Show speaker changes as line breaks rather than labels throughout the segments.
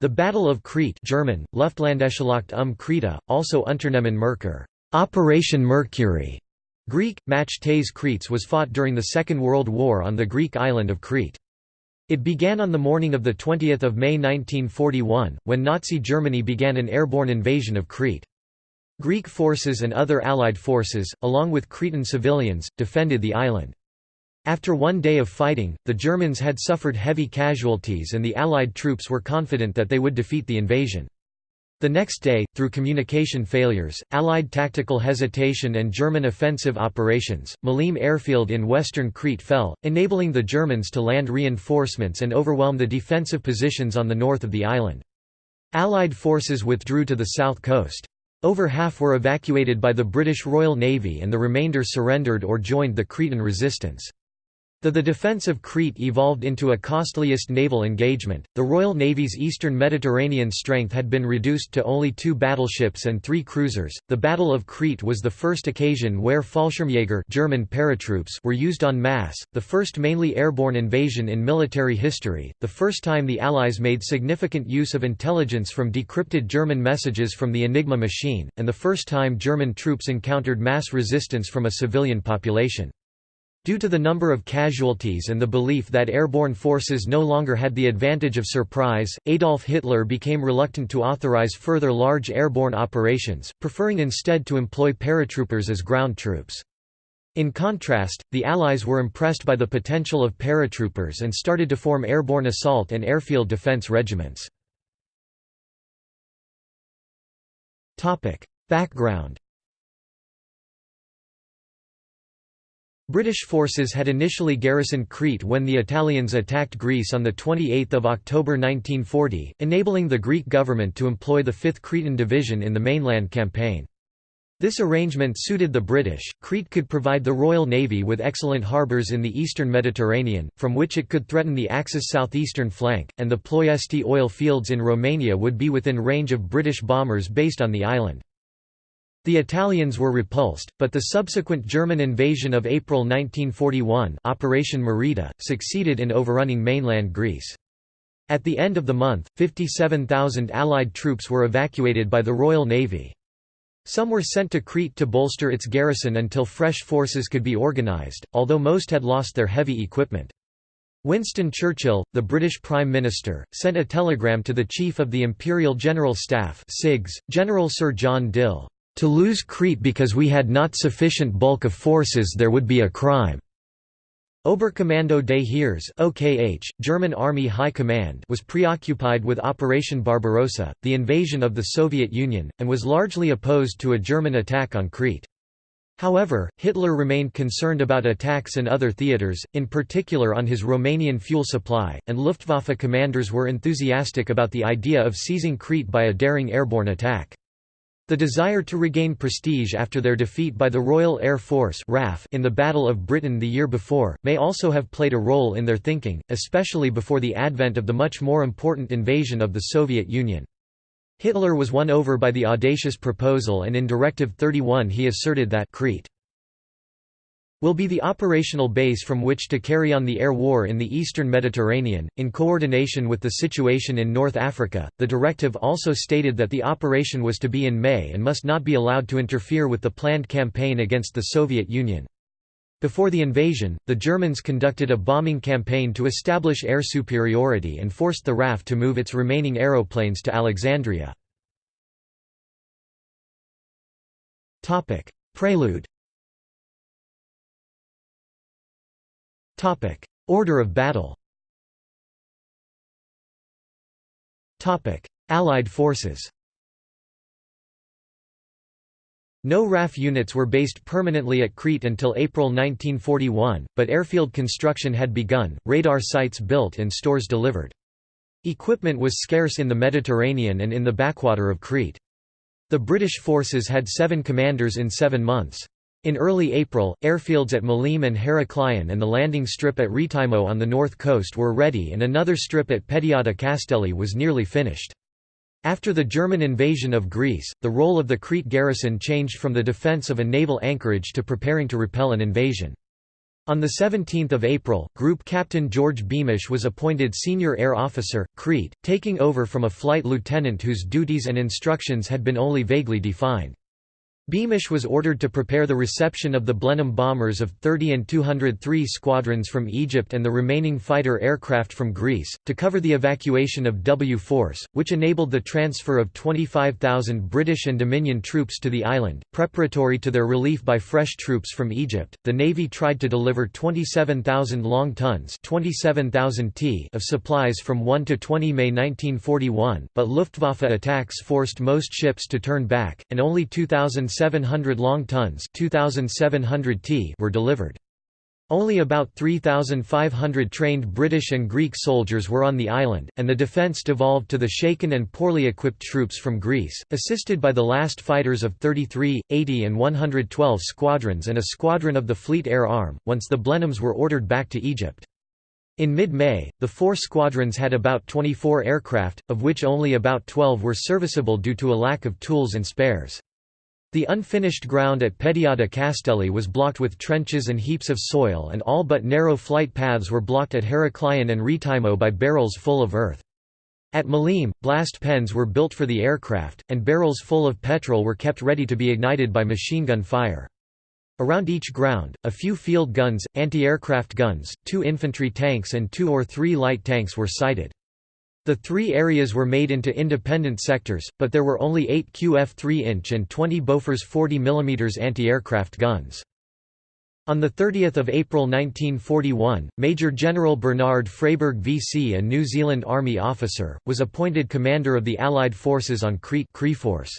The Battle of Crete German, Luftlandeschlacht um Kreta, also Unternehmen Merkur Operation Mercury", Greek, Match Tes Kretes was fought during the Second World War on the Greek island of Crete. It began on the morning of 20 May 1941, when Nazi Germany began an airborne invasion of Crete. Greek forces and other Allied forces, along with Cretan civilians, defended the island. After one day of fighting, the Germans had suffered heavy casualties and the Allied troops were confident that they would defeat the invasion. The next day, through communication failures, Allied tactical hesitation and German offensive operations, Maleme airfield in western Crete fell, enabling the Germans to land reinforcements and overwhelm the defensive positions on the north of the island. Allied forces withdrew to the south coast. Over half were evacuated by the British Royal Navy and the remainder surrendered or joined the Cretan resistance. Though the defence of Crete evolved into a costliest naval engagement, the Royal Navy's eastern Mediterranean strength had been reduced to only two battleships and three cruisers. The Battle of Crete was the first occasion where Fallschirmjäger German paratroops were used en masse, the first mainly airborne invasion in military history, the first time the Allies made significant use of intelligence from decrypted German messages from the Enigma machine, and the first time German troops encountered mass resistance from a civilian population. Due to the number of casualties and the belief that airborne forces no longer had the advantage of surprise, Adolf Hitler became reluctant to authorize further large airborne operations, preferring instead to employ paratroopers as ground troops. In contrast, the Allies were impressed by the potential of paratroopers and started to form airborne assault and airfield defense regiments. Background British forces had initially garrisoned Crete when the Italians attacked Greece on 28 October 1940, enabling the Greek government to employ the 5th Cretan Division in the mainland campaign. This arrangement suited the British. Crete could provide the Royal Navy with excellent harbours in the eastern Mediterranean, from which it could threaten the Axis southeastern flank, and the Ploiesti oil fields in Romania would be within range of British bombers based on the island. The Italians were repulsed, but the subsequent German invasion of April 1941 Operation Marita, succeeded in overrunning mainland Greece. At the end of the month, 57,000 Allied troops were evacuated by the Royal Navy. Some were sent to Crete to bolster its garrison until fresh forces could be organised, although most had lost their heavy equipment. Winston Churchill, the British Prime Minister, sent a telegram to the Chief of the Imperial General Staff General Sir John Dill, to lose Crete because we had not sufficient bulk of forces there would be a crime. Oberkommando des Heeres OKH, German Army High Command was preoccupied with Operation Barbarossa, the invasion of the Soviet Union, and was largely opposed to a German attack on Crete. However, Hitler remained concerned about attacks in other theaters, in particular on his Romanian fuel supply, and Luftwaffe commanders were enthusiastic about the idea of seizing Crete by a daring airborne attack. The desire to regain prestige after their defeat by the Royal Air Force in the Battle of Britain the year before, may also have played a role in their thinking, especially before the advent of the much more important invasion of the Soviet Union. Hitler was won over by the audacious proposal and in Directive 31 he asserted that Crete will be the operational base from which to carry on the air war in the eastern Mediterranean, in coordination with the situation in North Africa. The directive also stated that the operation was to be in May and must not be allowed to interfere with the planned campaign against the Soviet Union. Before the invasion, the Germans conducted a bombing campaign to establish air superiority and forced the RAF to move its remaining aeroplanes to Alexandria. Prelude Topic: Order of battle. Topic: Allied forces. No RAF units were based permanently at Crete until April 1941, but airfield construction had begun, radar sites built and stores delivered. Equipment was scarce in the Mediterranean and in the backwater of Crete. The British forces had seven commanders in seven months. In early April, airfields at Maleme and Heraklion and the landing strip at Rethymno on the north coast were ready and another strip at Pediada Castelli was nearly finished. After the German invasion of Greece, the role of the Crete garrison changed from the defence of a naval anchorage to preparing to repel an invasion. On 17 April, Group Captain George Beamish was appointed Senior Air Officer, Crete, taking over from a flight lieutenant whose duties and instructions had been only vaguely defined. Beamish was ordered to prepare the reception of the Blenheim bombers of 30 and 203 squadrons from Egypt and the remaining fighter aircraft from Greece, to cover the evacuation of W Force, which enabled the transfer of 25,000 British and Dominion troops to the island. Preparatory to their relief by fresh troops from Egypt, the Navy tried to deliver 27,000 long tons 27,000 t of supplies from 1 to 20 May 1941, but Luftwaffe attacks forced most ships to turn back, and only 2,000 700 long tons 2,700 t were delivered. Only about 3,500 trained British and Greek soldiers were on the island, and the defence devolved to the shaken and poorly equipped troops from Greece, assisted by the last fighters of 33, 80 and 112 squadrons and a squadron of the Fleet Air Arm, once the Blenheims were ordered back to Egypt. In mid-May, the four squadrons had about 24 aircraft, of which only about 12 were serviceable due to a lack of tools and spares. The unfinished ground at Pediada Castelli was blocked with trenches and heaps of soil and all but narrow flight paths were blocked at Heraklion and Rethymno by barrels full of earth. At Maleme, blast pens were built for the aircraft, and barrels full of petrol were kept ready to be ignited by machine gun fire. Around each ground, a few field guns, anti-aircraft guns, two infantry tanks and two or three light tanks were sighted. The three areas were made into independent sectors, but there were only 8 QF 3-inch and 20 Bofors 40 mm anti-aircraft guns. On 30 April 1941, Major General Bernard Freyberg VC a New Zealand Army officer, was appointed commander of the Allied forces on Crete Force.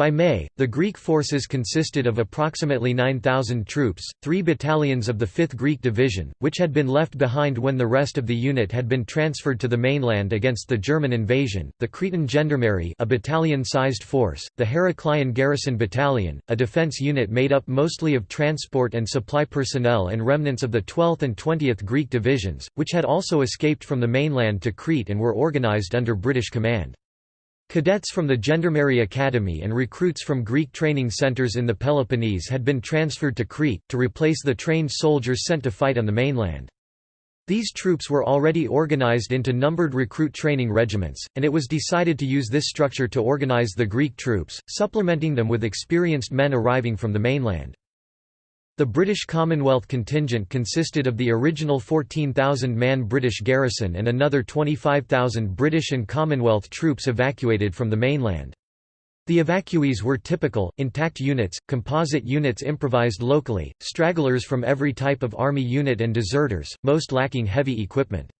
By May, the Greek forces consisted of approximately 9,000 troops, three battalions of the 5th Greek Division, which had been left behind when the rest of the unit had been transferred to the mainland against the German invasion, the Cretan Gendarmerie a battalion-sized force, the Heraklion Garrison Battalion, a defence unit made up mostly of transport and supply personnel and remnants of the 12th and 20th Greek Divisions, which had also escaped from the mainland to Crete and were organised under British command. Cadets from the Gendarmerie Academy and recruits from Greek training centres in the Peloponnese had been transferred to Crete, to replace the trained soldiers sent to fight on the mainland. These troops were already organized into numbered recruit training regiments, and it was decided to use this structure to organize the Greek troops, supplementing them with experienced men arriving from the mainland. The British Commonwealth contingent consisted of the original 14,000-man British garrison and another 25,000 British and Commonwealth troops evacuated from the mainland. The evacuees were typical, intact units, composite units improvised locally, stragglers from every type of army unit and deserters, most lacking heavy equipment.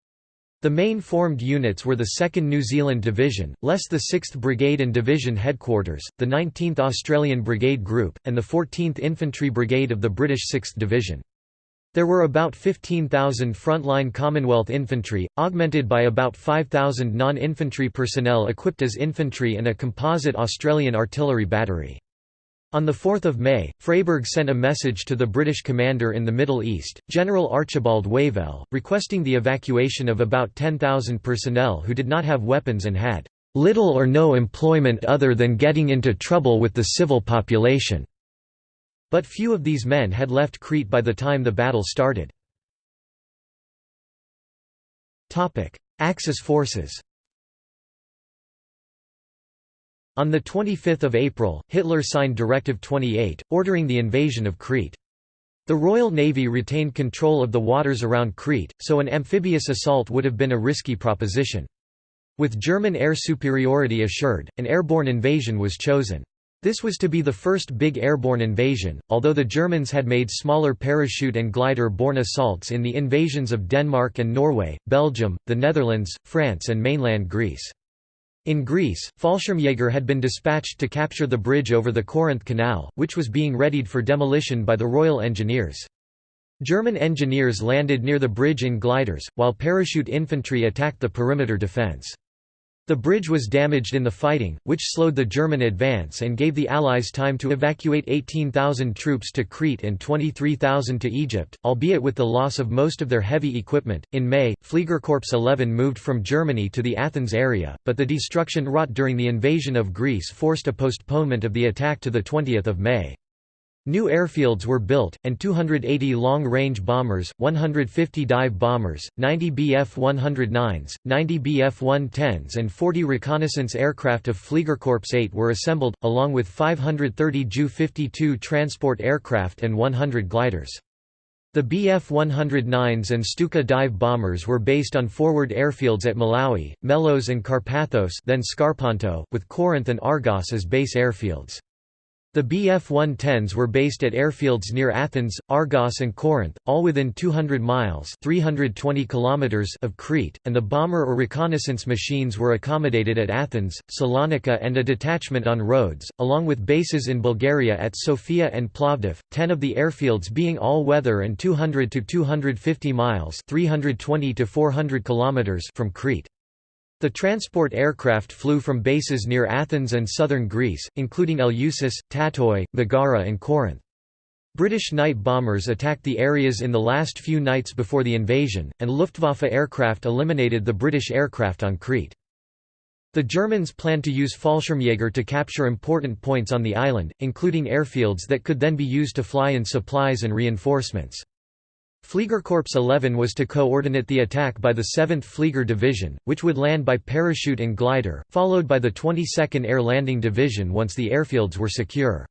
The main formed units were the 2nd New Zealand Division, less the 6th Brigade and Division Headquarters, the 19th Australian Brigade Group, and the 14th Infantry Brigade of the British 6th Division. There were about 15,000 frontline Commonwealth infantry, augmented by about 5,000 non-infantry personnel equipped as infantry and a composite Australian artillery battery. On 4 May, Freyberg sent a message to the British commander in the Middle East, General Archibald Wavell, requesting the evacuation of about 10,000 personnel who did not have weapons and had "...little or no employment other than getting into trouble with the civil population." But few of these men had left Crete by the time the battle started. Axis forces On 25 April, Hitler signed Directive 28, ordering the invasion of Crete. The Royal Navy retained control of the waters around Crete, so an amphibious assault would have been a risky proposition. With German air superiority assured, an airborne invasion was chosen. This was to be the first big airborne invasion, although the Germans had made smaller parachute and glider-borne assaults in the invasions of Denmark and Norway, Belgium, the Netherlands, France and mainland Greece. In Greece, Fallschirmjäger had been dispatched to capture the bridge over the Corinth Canal, which was being readied for demolition by the Royal Engineers. German engineers landed near the bridge in gliders, while parachute infantry attacked the perimeter defence. The bridge was damaged in the fighting, which slowed the German advance and gave the Allies time to evacuate 18,000 troops to Crete and 23,000 to Egypt, albeit with the loss of most of their heavy equipment. In May, Fliegerkorps 11 moved from Germany to the Athens area, but the destruction wrought during the invasion of Greece forced a postponement of the attack to 20 May. New airfields were built, and 280 long-range bombers, 150 dive bombers, 90 Bf-109s, 90 Bf-110s and 40 reconnaissance aircraft of Fliegerkorps 8 were assembled, along with 530 Ju-52 transport aircraft and 100 gliders. The Bf-109s and Stuka dive bombers were based on forward airfields at Molaoi, Melos and Karpathos then Skarpanto, with Corinth and Argos as base airfields. The Bf-110s were based at airfields near Athens, Argos and Corinth, all within 200 miles 320 kilometers of Crete, and the bomber or reconnaissance machines were accommodated at Athens, Salonika and a detachment on Rhodes, along with bases in Bulgaria at Sofia and Plovdiv, 10 of the airfields being all-weather and 200 to 250 miles 320 to 400 kilometers from Crete. The transport aircraft flew from bases near Athens and southern Greece, including Eleusis, Tatoi, Megara and Corinth. British night bombers attacked the areas in the last few nights before the invasion, and Luftwaffe aircraft eliminated the British aircraft on Crete. The Germans planned to use Fallschirmjäger to capture important points on the island, including airfields that could then be used to fly in supplies and reinforcements. Fliegerkorps 11 was to coordinate the attack by the 7th Flieger Division, which would land by parachute and glider, followed by the 22nd Air Landing Division once the airfields were secure.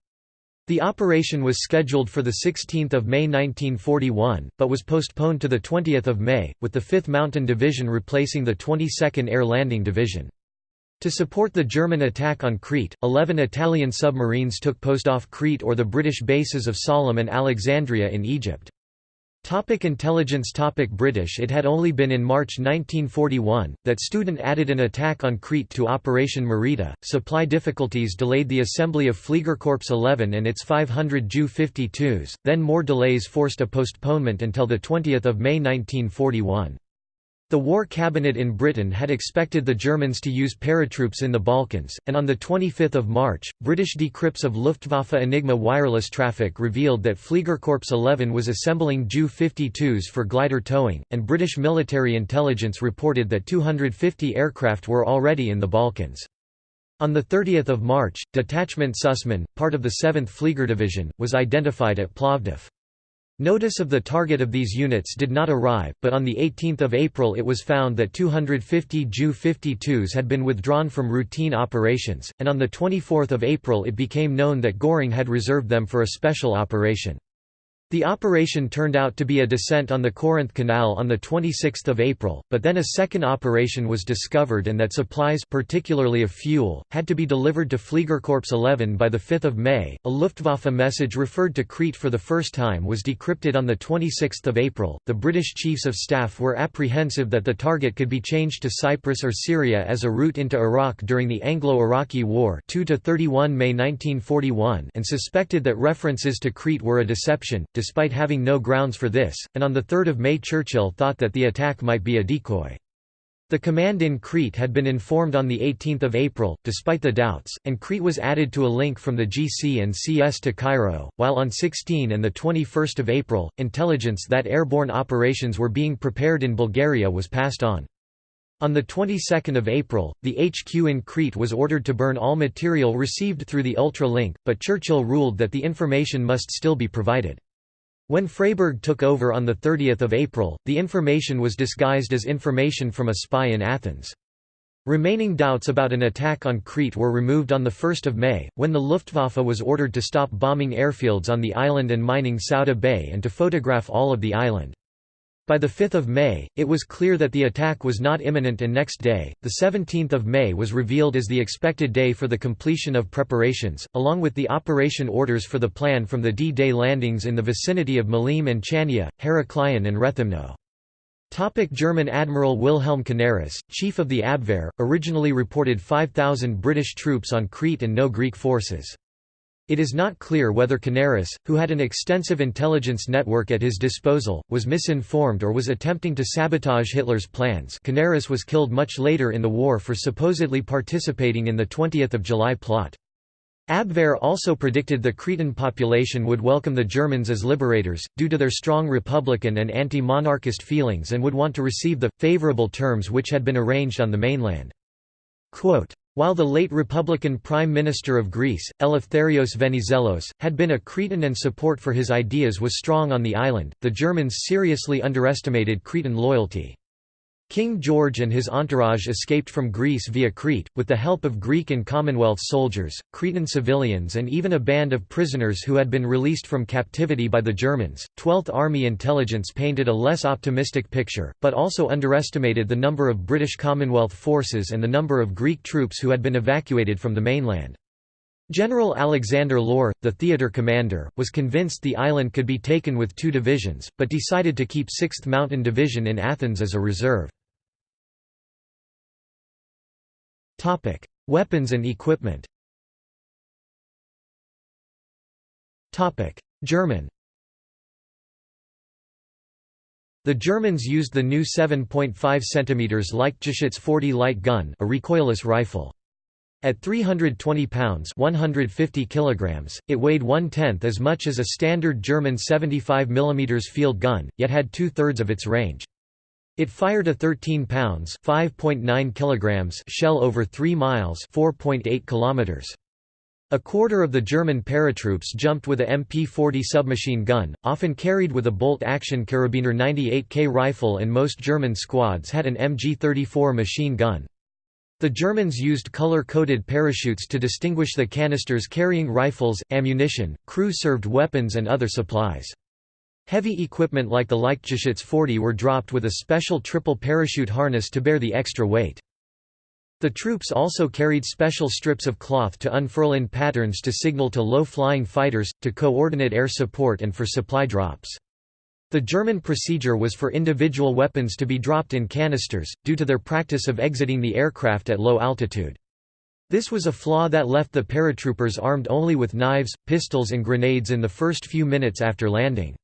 The operation was scheduled for 16 May 1941, but was postponed to 20 May, with the 5th Mountain Division replacing the 22nd Air Landing Division. To support the German attack on Crete, 11 Italian submarines took post off Crete or the British bases of Sollum and Alexandria in Egypt. Topic intelligence Topic British It had only been in March 1941, that Student added an attack on Crete to Operation Marita. Supply difficulties delayed the assembly of Fliegerkorps 11 and its 500 Ju-52s, then more delays forced a postponement until 20 May 1941. The War Cabinet in Britain had expected the Germans to use paratroops in the Balkans, and on 25 March, British decrypts of Luftwaffe Enigma wireless traffic revealed that Fliegerkorps 11 was assembling Ju-52s for glider towing, and British military intelligence reported that 250 aircraft were already in the Balkans. On 30 March, Detachment Süssmann, part of the 7th Flieger Division, was identified at Plovdiv. Notice of the target of these units did not arrive, but on 18 April it was found that 250 Ju-52s had been withdrawn from routine operations, and on 24 April it became known that Göring had reserved them for a special operation. The operation turned out to be a descent on the Corinth Canal on 26 April, but then a second operation was discovered and that supplies particularly of fuel, had to be delivered to Fliegerkorps 11 by 5 May. A Luftwaffe message referred to Crete for the first time was decrypted on 26 April. The British Chiefs of Staff were apprehensive that the target could be changed to Cyprus or Syria as a route into Iraq during the Anglo-Iraqi War 2 31 May 1941 and suspected that references to Crete were a deception despite having no grounds for this, and on 3 May Churchill thought that the attack might be a decoy. The command in Crete had been informed on 18 April, despite the doubts, and Crete was added to a link from the GC and CS to Cairo, while on 16 and 21 April, intelligence that airborne operations were being prepared in Bulgaria was passed on. On the 22nd of April, the HQ in Crete was ordered to burn all material received through the Ultra link, but Churchill ruled that the information must still be provided. When Freyberg took over on 30 April, the information was disguised as information from a spy in Athens. Remaining doubts about an attack on Crete were removed on 1 May, when the Luftwaffe was ordered to stop bombing airfields on the island and mining Souda Bay and to photograph all of the island. By 5 May, it was clear that the attack was not imminent and next day, 17 May was revealed as the expected day for the completion of preparations, along with the operation orders for the plan from the D-Day landings in the vicinity of Maleme and Chania, Heraklion and Rethymno. Topic German Admiral Wilhelm Canaris, chief of the Abwehr, originally reported 5,000 British troops on Crete and no Greek forces. It is not clear whether Canaris, who had an extensive intelligence network at his disposal, was misinformed or was attempting to sabotage Hitler's plans Canaris was killed much later in the war for supposedly participating in the 20th of July plot. Abwehr also predicted the Cretan population would welcome the Germans as liberators, due to their strong republican and anti-monarchist feelings and would want to receive the, favorable terms which had been arranged on the mainland. Quote, While the late Republican Prime Minister of Greece, Eleftherios Venizelos, had been a Cretan and support for his ideas was strong on the island, the Germans seriously underestimated Cretan loyalty. King George and his entourage escaped from Greece via Crete, with the help of Greek and Commonwealth soldiers, Cretan civilians, and even a band of prisoners who had been released from captivity by the Germans. Twelfth Army intelligence painted a less optimistic picture, but also underestimated the number of British Commonwealth forces and the number of Greek troops who had been evacuated from the mainland. General Alexander Lohr, the theatre commander, was convinced the island could be taken with two divisions, but decided to keep 6th Mountain Division in Athens as a reserve. Topic: Weapons and equipment. Topic: German. The Germans used the new 7.5 cm Leichtgeschütz 40 light gun, a recoilless rifle. At 320 pounds 150 kilograms, it weighed one-tenth as much as a standard German 75 mm field gun, yet had two-thirds of its range. It fired a 13 pounds (5.9 kilograms) shell over 3 miles (4.8 kilometers). A quarter of the German paratroops jumped with a MP-40 submachine gun, often carried with a bolt-action Karabiner 98K rifle and most German squads had an MG-34 machine gun. The Germans used color-coded parachutes to distinguish the canisters carrying rifles, ammunition, crew-served weapons and other supplies. Heavy equipment like the Leichtgeschütz 40 were dropped with a special triple parachute harness to bear the extra weight. The troops also carried special strips of cloth to unfurl in patterns to signal to low-flying fighters, to coordinate air support and for supply drops. The German procedure was for individual weapons to be dropped in canisters, due to their practice of exiting the aircraft at low altitude. This was a flaw that left the paratroopers armed only with knives, pistols and grenades in the first few minutes after landing.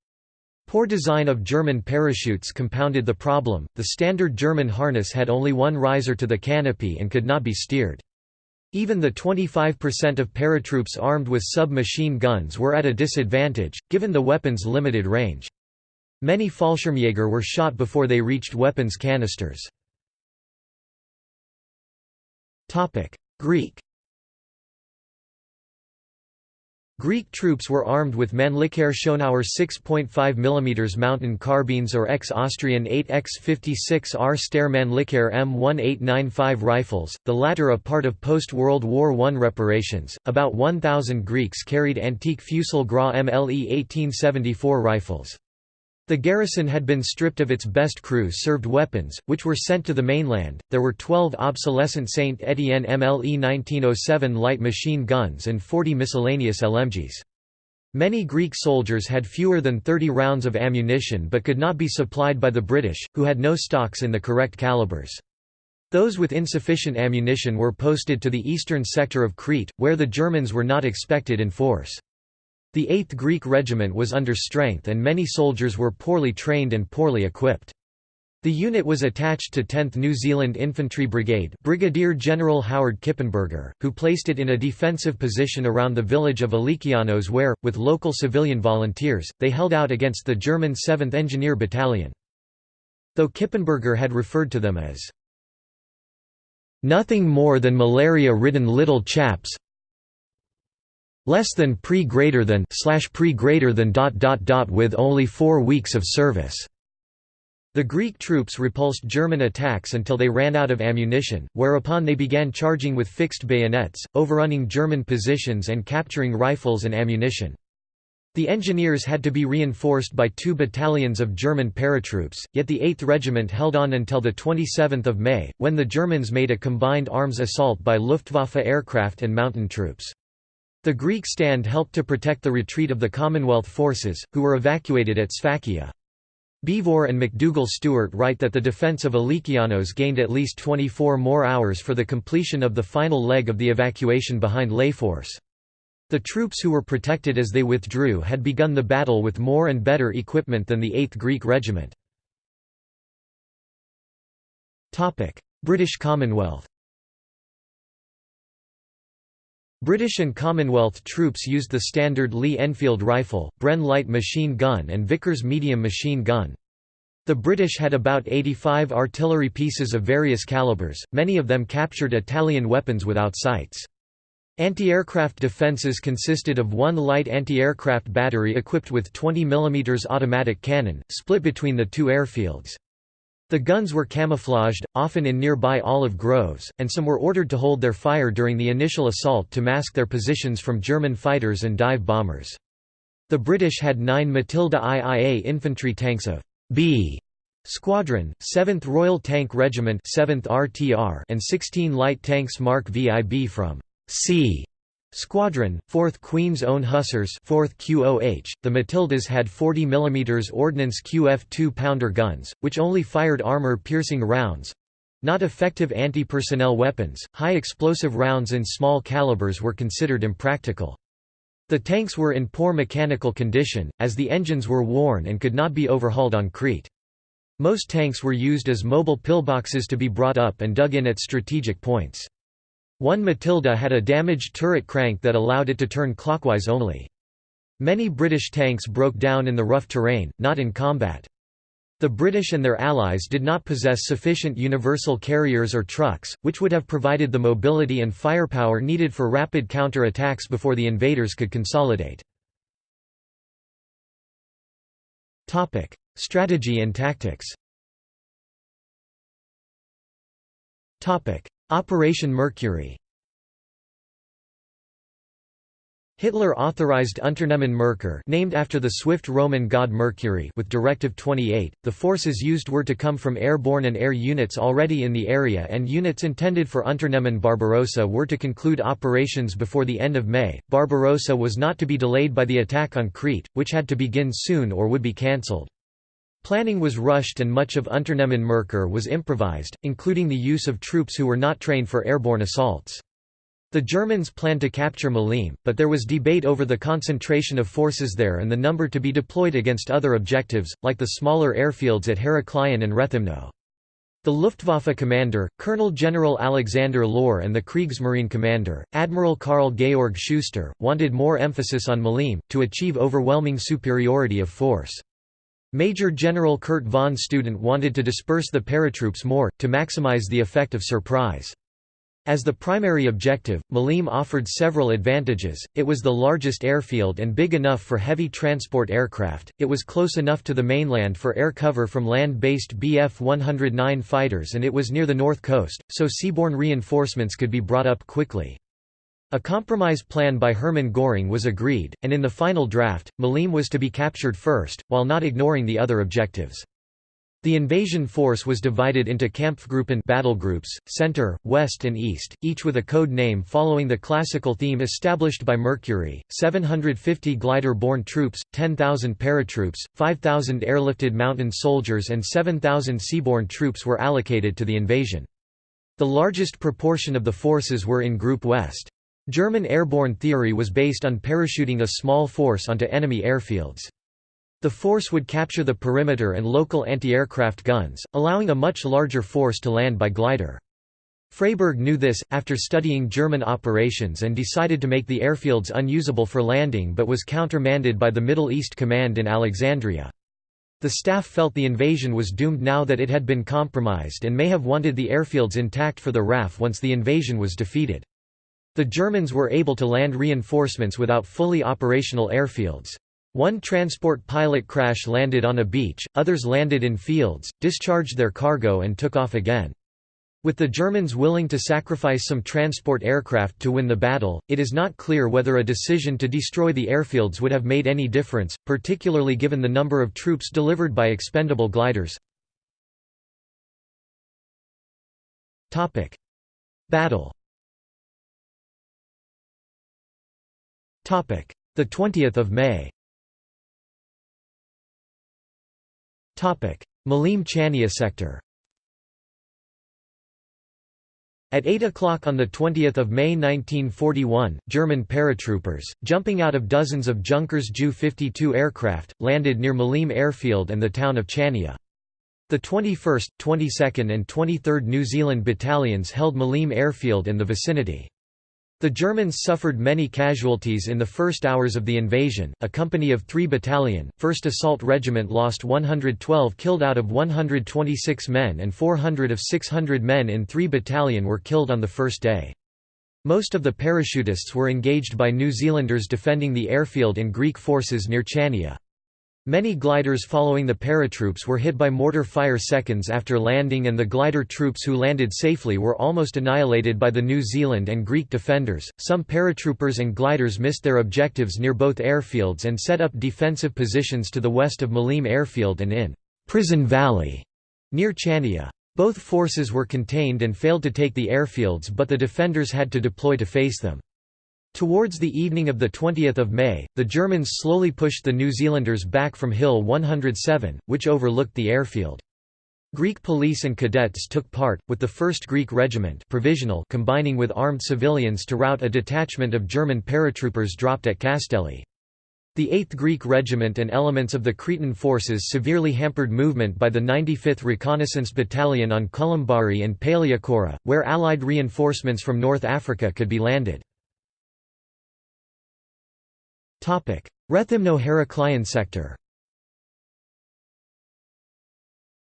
Poor design of German parachutes compounded the problem, the standard German harness had only one riser to the canopy and could not be steered. Even the 25% of paratroops armed with sub-machine guns were at a disadvantage, given the weapon's limited range. Many Fallschirmjäger were shot before they reached weapons canisters. Greek Greek troops were armed with Mannlicher Schonauer 6.5 mm mountain carbines or ex-Austrian 8x56R Steyr Mannlicher M1895 rifles, the latter a part of post-World War I reparations. About 1,000 Greeks carried antique Fusil Gras MLE 1874 rifles. The garrison had been stripped of its best crew-served weapons, which were sent to the mainland. There were 12 obsolescent Saint Etienne MLE 1907 light machine guns and 40 miscellaneous LMGs. Many Greek soldiers had fewer than 30 rounds of ammunition but could not be supplied by the British, who had no stocks in the correct calibers. Those with insufficient ammunition were posted to the eastern sector of Crete, where the Germans were not expected in force. The 8th Greek Regiment was under strength and many soldiers were poorly trained and poorly equipped. The unit was attached to 10th New Zealand Infantry Brigade Brigadier General Howard Kippenberger, who placed it in a defensive position around the village of Alikianos where, with local civilian volunteers, they held out against the German 7th Engineer Battalion. Though Kippenberger had referred to them as nothing more than malaria-ridden little chaps, less than pre greater than slash pre greater than dot dot dot with only four weeks of service. The Greek troops repulsed German attacks until they ran out of ammunition, whereupon they began charging with fixed bayonets, overrunning German positions and capturing rifles and ammunition. The engineers had to be reinforced by two battalions of German paratroops, yet the 8th Regiment held on until 27 May, when the Germans made a combined arms assault by Luftwaffe aircraft and mountain troops. The Greek stand helped to protect the retreat of the Commonwealth forces, who were evacuated at Sfakia. Beevor and McDougall Stewart write that the defence of Alikianos gained at least 24 more hours for the completion of the final leg of the evacuation behind Layforce. The troops who were protected as they withdrew had begun the battle with more and better equipment than the 8th Greek Regiment. British Commonwealth British and Commonwealth troops used the standard Lee Enfield rifle, Bren light machine gun and Vickers medium machine gun. The British had about 85 artillery pieces of various calibers, many of them captured Italian weapons without sights. Anti-aircraft defences consisted of one light anti-aircraft battery equipped with 20 mm automatic cannon, split between the two airfields. The guns were camouflaged, often in nearby olive groves, and some were ordered to hold their fire during the initial assault to mask their positions from German fighters and dive bombers. The British had nine Matilda IIA infantry tanks of B Squadron, 7th Royal Tank Regiment 7th RTR and 16 light tanks Mark VIB from C Squadron, 4th Queen's Own Hussars 4th QOH. The Matildas had 40 mm Ordnance QF 2-pounder guns, which only fired armor-piercing rounds. Not effective anti-personnel weapons, high explosive rounds in small calibers were considered impractical. The tanks were in poor mechanical condition, as the engines were worn and could not be overhauled on Crete. Most tanks were used as mobile pillboxes to be brought up and dug in at strategic points. One Matilda had a damaged turret crank that allowed it to turn clockwise only. Many British tanks broke down in the rough terrain, not in combat. The British and their allies did not possess sufficient universal carriers or trucks, which would have provided the mobility and firepower needed for rapid counter-attacks before the invaders could consolidate. Strategy and tactics Operation Mercury Hitler authorized Unternehmen Merkur named after the swift Roman god Mercury with Directive 28. The forces used were to come from airborne and air units already in the area and units intended for Unternehmen Barbarossa were to conclude operations before the end of May. Barbarossa was not to be delayed by the attack on Crete, which had to begin soon or would be cancelled. Planning was rushed and much of Unternehmen Merkur was improvised, including the use of troops who were not trained for airborne assaults. The Germans planned to capture Maleme, but there was debate over the concentration of forces there and the number to be deployed against other objectives, like the smaller airfields at Heraklion and Rethymno. The Luftwaffe commander, Colonel General Alexander Lohr and the Kriegsmarine commander, Admiral Karl Georg Schuster, wanted more emphasis on Maleme, to achieve overwhelming superiority of force. Major General Kurt von Student wanted to disperse the paratroops more, to maximize the effect of surprise. As the primary objective, Maleme offered several advantages, it was the largest airfield and big enough for heavy transport aircraft, it was close enough to the mainland for air cover from land-based Bf-109 fighters and it was near the north coast, so seaborne reinforcements could be brought up quickly. A compromise plan by Hermann Göring was agreed, and in the final draft, Maleme was to be captured first, while not ignoring the other objectives. The invasion force was divided into Kampfgruppen battle groups, center, west and east, each with a code name following the classical theme established by Mercury, 750 glider-borne troops, 10,000 paratroops, 5,000 airlifted mountain soldiers and 7,000 seaborne troops were allocated to the invasion. The largest proportion of the forces were in Group West. German airborne theory was based on parachuting a small force onto enemy airfields. The force would capture the perimeter and local anti-aircraft guns, allowing a much larger force to land by glider. Freyberg knew this, after studying German operations and decided to make the airfields unusable for landing but was countermanded by the Middle East Command in Alexandria. The staff felt the invasion was doomed now that it had been compromised and may have wanted the airfields intact for the RAF once the invasion was defeated. The Germans were able to land reinforcements without fully operational airfields. One transport pilot crash landed on a beach, others landed in fields, discharged their cargo and took off again. With the Germans willing to sacrifice some transport aircraft to win the battle, it is not clear whether a decision to destroy the airfields would have made any difference, particularly given the number of troops delivered by expendable gliders. Battle The 20th of May. Topic: Maleme Chania sector. At 8 o'clock on 20 May 1941, German paratroopers, jumping out of dozens of Junkers Ju-52 aircraft, landed near Maleme Airfield and the town of Chania. The 21st, 22nd and 23rd New Zealand battalions held Maleme Airfield in the vicinity. The Germans suffered many casualties in the first hours of the invasion. A company of 3 Battalion, 1st Assault Regiment lost 112 killed out of 126 men and 400 of 600 men in 3 Battalion were killed on the first day. Most of the parachutists were engaged by New Zealanders defending the airfield and Greek forces near Chania. Many gliders following the paratroops were hit by mortar fire seconds after landing and the glider troops who landed safely were almost annihilated by the New Zealand and Greek defenders. Some paratroopers and gliders missed their objectives near both airfields and set up defensive positions to the west of Maleme Airfield and in Prison Valley near Chania. Both forces were contained and failed to take the airfields but the defenders had to deploy to face them. Towards the evening of 20 May, the Germans slowly pushed the New Zealanders back from Hill 107, which overlooked the airfield. Greek police and cadets took part, with the 1st Greek Regiment provisional combining with armed civilians to rout a detachment of German paratroopers dropped at Castelli. The 8th Greek Regiment and elements of the Cretan forces severely hampered movement by the 95th Reconnaissance Battalion on Kolymbari and Palaiochora, where Allied reinforcements from North Africa could be landed. Rethymno-Heraklion sector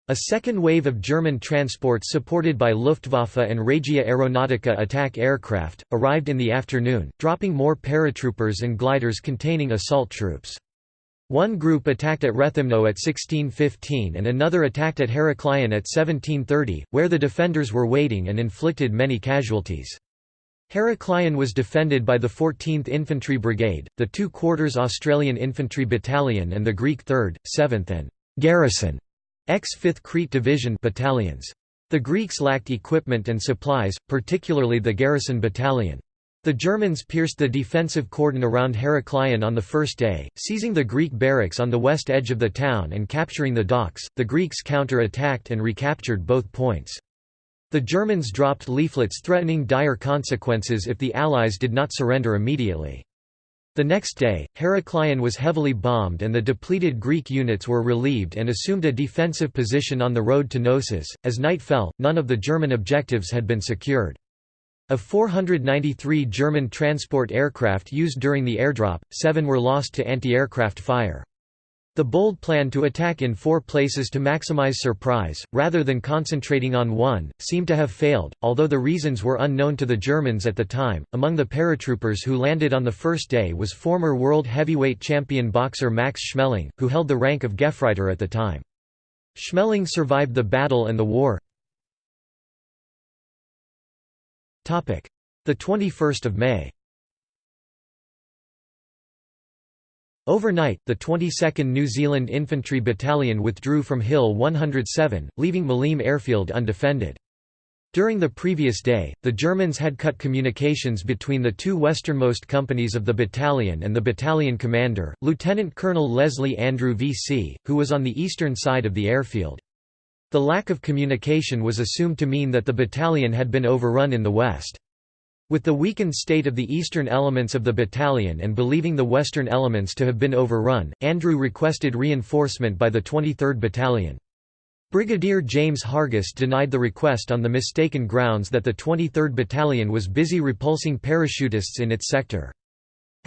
A second wave of German transports supported by Luftwaffe and Regia Aeronautica attack aircraft, arrived in the afternoon, dropping more paratroopers and gliders containing assault troops. One group attacked at Rethymno at 1615 and another attacked at Heraklion at 1730, where the defenders were waiting and inflicted many casualties. Heraklion was defended by the 14th Infantry Brigade, the 2 quarters Australian Infantry Battalion and the Greek 3rd, 7th and «Garrison» X-5th Crete Division battalions. The Greeks lacked equipment and supplies, particularly the Garrison Battalion. The Germans pierced the defensive cordon around Heraklion on the first day, seizing the Greek barracks on the west edge of the town and capturing the docks. The Greeks counter-attacked and recaptured both points. The Germans dropped leaflets threatening dire consequences if the Allies did not surrender immediately. The next day, Heraklion was heavily bombed and the depleted Greek units were relieved and assumed a defensive position on the road to Knossos. As night fell, none of the German objectives had been secured. Of 493 German transport aircraft used during the airdrop, seven were lost to anti-aircraft fire. The bold plan to attack in four places to maximize surprise, rather than concentrating on one, seemed to have failed, although the reasons were unknown to the Germans at the time. Among the paratroopers who landed on the first day was former world heavyweight champion boxer Max Schmeling, who held the rank of Gefreiter at the time. Schmeling survived the battle and the war. The 21st of May Overnight, the 22nd New Zealand Infantry Battalion withdrew from Hill 107, leaving Maleme Airfield undefended. During the previous day, the Germans had cut communications between the two westernmost companies of the battalion and the battalion commander, Lieutenant Colonel Leslie Andrew V.C., who was on the eastern side of the airfield. The lack of communication was assumed to mean that the battalion had been overrun in the west. With the weakened state of the eastern elements of the battalion and believing the western elements to have been overrun, Andrew requested reinforcement by the 23rd Battalion. Brigadier James Hargest denied the request on the mistaken grounds that the 23rd Battalion was busy repulsing parachutists in its sector.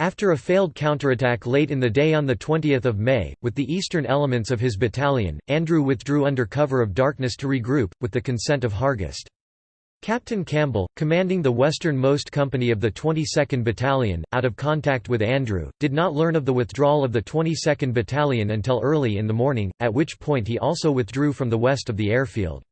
After a failed counterattack late in the day on 20 May, with the eastern elements of his battalion, Andrew withdrew under cover of darkness to regroup, with the consent of Hargest. Captain Campbell, commanding the westernmost company of the 22nd Battalion, out of contact with Andrew, did not learn of the withdrawal of the 22nd Battalion until early in the morning, at which point he also withdrew from the west of the airfield.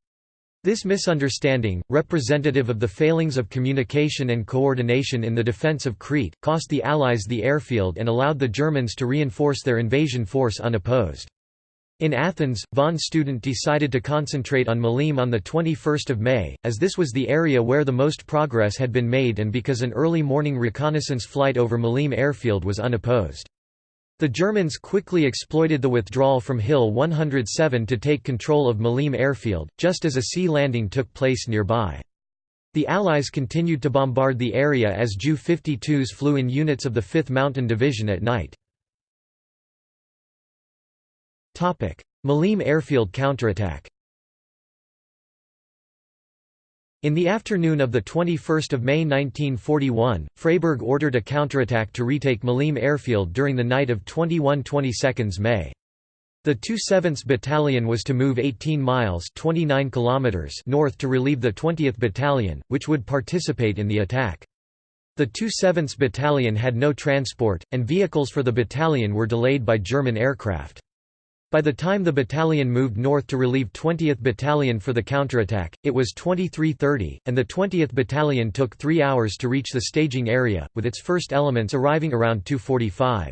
This misunderstanding, representative of the failings of communication and coordination in the defence of Crete, cost the Allies the airfield and allowed the Germans to reinforce their invasion force unopposed. In Athens, von Student decided to concentrate on Maleme on 21 May, as this was the area where the most progress had been made and because an early morning reconnaissance flight over Maleme airfield was unopposed. The Germans quickly exploited the withdrawal from Hill 107 to take control of Maleme airfield, just as a sea landing took place nearby. The Allies continued to bombard the area as Ju-52s flew in units of the 5th Mountain Division at night. Maleme airfield counterattack In the afternoon of 21 May 1941, Freyberg ordered a counterattack to retake Maleme airfield during the night of 21–22 May. The 27th Battalion was to move 18 miles 29 kilometers north to relieve the 20th Battalion, which would participate in the attack. The 27th Battalion had no transport, and vehicles for the battalion were delayed by German aircraft. By the time the battalion moved north to relieve 20th Battalion for the counterattack, it was 23.30, and the 20th Battalion took three hours to reach the staging area, with its first elements arriving around 2.45.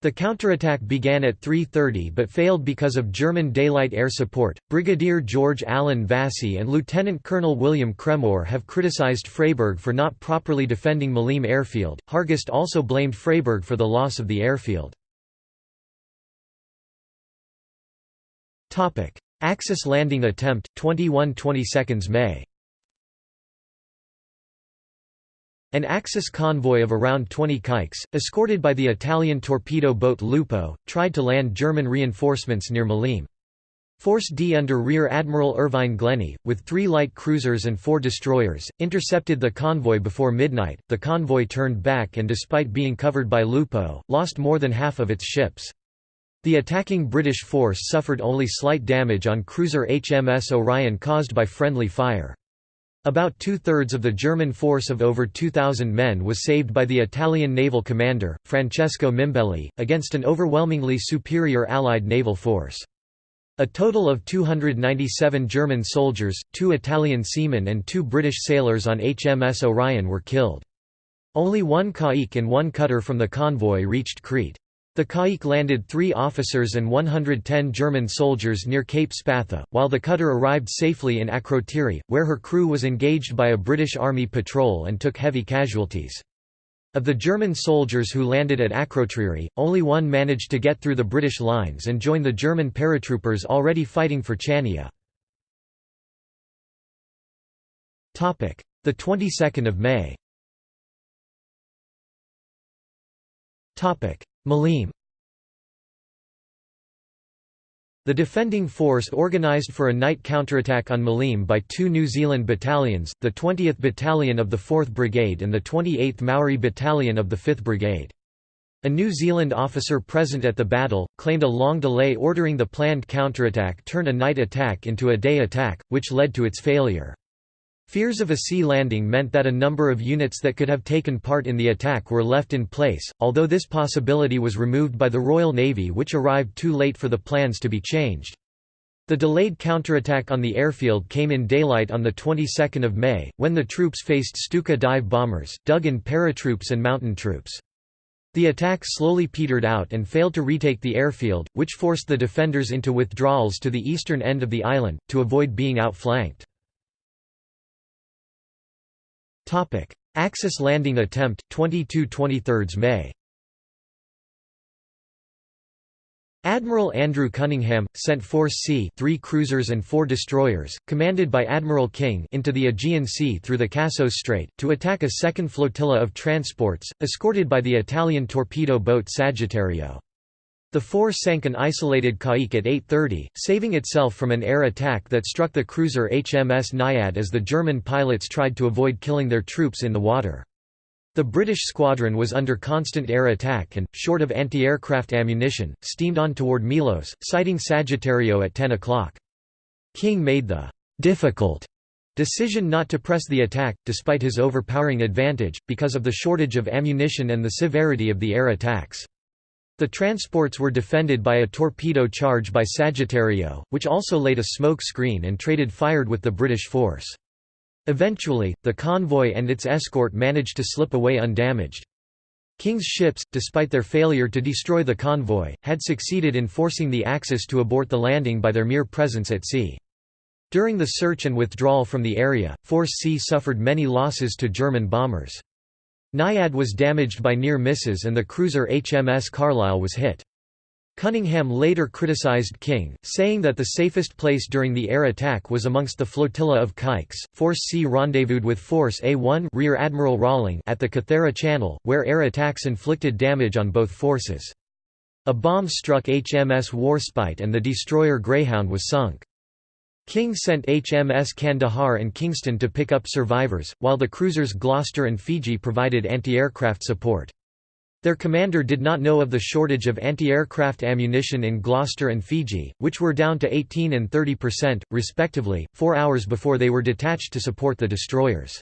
The counterattack began at 3.30 but failed because of German daylight air support. Brigadier George Allen Vasey and Lieutenant Colonel William Cremor have criticized Freyberg for not properly defending Maleme airfield. Hargest also blamed Freyberg for the loss of the airfield. Topic: Axis landing attempt 21 22 May. An Axis convoy of around 20 caïques, escorted by the Italian torpedo boat Lupo, tried to land German reinforcements near Maleme. Force D under Rear Admiral Irvine Glennie, with three light cruisers and four destroyers, intercepted the convoy before midnight. The convoy turned back and, despite being covered by Lupo, lost more than half of its ships. The attacking British force suffered only slight damage on cruiser HMS Orion caused by friendly fire. About two-thirds of the German force of over 2,000 men was saved by the Italian naval commander, Francesco Mimbelli, against an overwhelmingly superior Allied naval force. A total of 297 German soldiers, two Italian seamen and two British sailors on HMS Orion were killed. Only one caïque and one cutter from the convoy reached Crete. The Caïque landed three officers and 110 German soldiers near Cape Spatha, while the cutter arrived safely in Akrotiri, where her crew was engaged by a British Army patrol and took heavy casualties. Of the German soldiers who landed at Akrotiri, only one managed to get through the British lines and join the German paratroopers already fighting for Chania. The 22nd of May Maleme The defending force organised for a night counterattack on Maleme by two New Zealand battalions, the 20th Battalion of the 4th Brigade and the 28th Maori Battalion of the 5th Brigade. A New Zealand officer present at the battle, claimed a long delay ordering the planned counterattack turned a night attack into a day attack, which led to its failure. Fears of a sea landing meant that a number of units that could have taken part in the attack were left in place, although this possibility was removed by the Royal Navy which arrived too late for the plans to be changed. The delayed counterattack on the airfield came in daylight on the 22nd of May, when the troops faced Stuka dive bombers, dug-in paratroops and mountain troops. The attack slowly petered out and failed to retake the airfield, which forced the defenders into withdrawals to the eastern end of the island, to avoid being outflanked. Topic: Axis landing attempt 22-23 May. Admiral Andrew Cunningham sent Force C, 3 cruisers and 4 destroyers, commanded by Admiral King, into the Aegean Sea through the Kassos Strait to attack a second flotilla of transports, escorted by the Italian torpedo boat Sagittario. The force sank an isolated Caïque at 8.30, saving itself from an air attack that struck the cruiser HMS Naiad as the German pilots tried to avoid killing their troops in the water. The British squadron was under constant air attack and, short of anti-aircraft ammunition, steamed on toward Milos, sighting Sagittario at 10 o'clock. King made the «difficult» decision not to press the attack, despite his overpowering advantage, because of the shortage of ammunition and the severity of the air attacks. The transports were defended by a torpedo charge by Sagittario, which also laid a smoke screen and traded fired with the British force. Eventually, the convoy and its escort managed to slip away undamaged. King's ships, despite their failure to destroy the convoy, had succeeded in forcing the Axis to abort the landing by their mere presence at sea. During the search and withdrawal from the area, Force C suffered many losses to German bombers. Naiad was damaged by near misses and the cruiser HMS Carlisle was hit. Cunningham later criticized King, saying that the safest place during the air attack was amongst the flotilla of Caïques. Force C rendezvoused with Force A1 Rear Admiral Rawling at the Kythera Channel, where air attacks inflicted damage on both forces. A bomb struck HMS Warspite and the destroyer Greyhound was sunk. King sent HMS Kandahar and Kingston to pick up survivors, while the cruisers Gloucester and Fiji provided anti-aircraft support. Their commander did not know of the shortage of anti-aircraft ammunition in Gloucester and Fiji, which were down to 18 and 30 percent, respectively, four hours before they were detached to support the destroyers.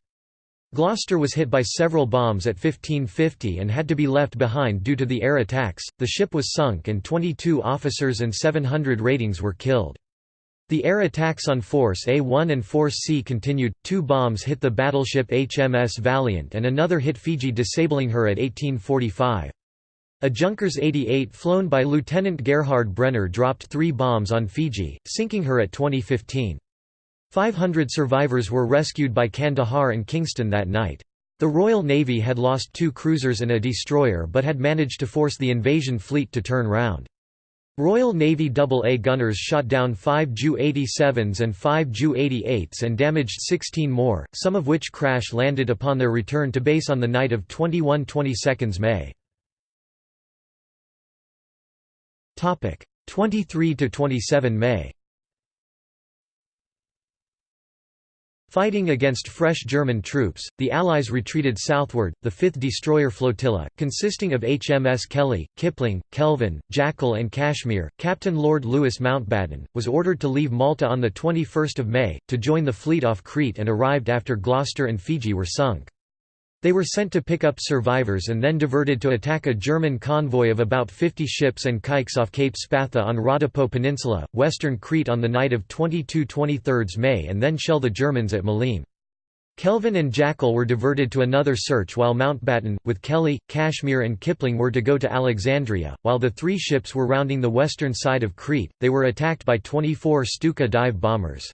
Gloucester was hit by several bombs at 1550 and had to be left behind due to the air attacks. The ship was sunk and 22 officers and 700 ratings were killed. The air attacks on Force A1 and Force C continued, two bombs hit the battleship HMS Valiant and another hit Fiji disabling her at 1845. A Junkers 88 flown by Lieutenant Gerhard Brenner dropped three bombs on Fiji, sinking her at 2015. 500 survivors were rescued by Kandahar and Kingston that night. The Royal Navy had lost two cruisers and a destroyer but had managed to force the invasion fleet to turn round. Royal Navy AA gunners shot down five Ju-87s and five Ju-88s and damaged 16 more, some of which crash-landed upon their return to base on the night of 21–22 May. 23–27 May Fighting against fresh German troops, the Allies retreated southward. The 5th Destroyer Flotilla, consisting of HMS Kelly, Kipling, Kelvin, Jackal, and Kashmir, Captain Lord Louis Mountbatten, was ordered to leave Malta on 21 May, to join the fleet off Crete and arrived after Gloucester and Fiji were sunk. They were sent to pick up survivors and then diverted to attack a German convoy of about 50 ships and caïques off Cape Spatha on Rhodope Peninsula, western Crete on the night of 22–23 May and then shell the Germans at Maleme. Kelvin and Jackal were diverted to another search while Mountbatten, with Kelly, Kashmir and Kipling were to go to Alexandria. While the three ships were rounding the western side of Crete, they were attacked by 24 Stuka dive bombers.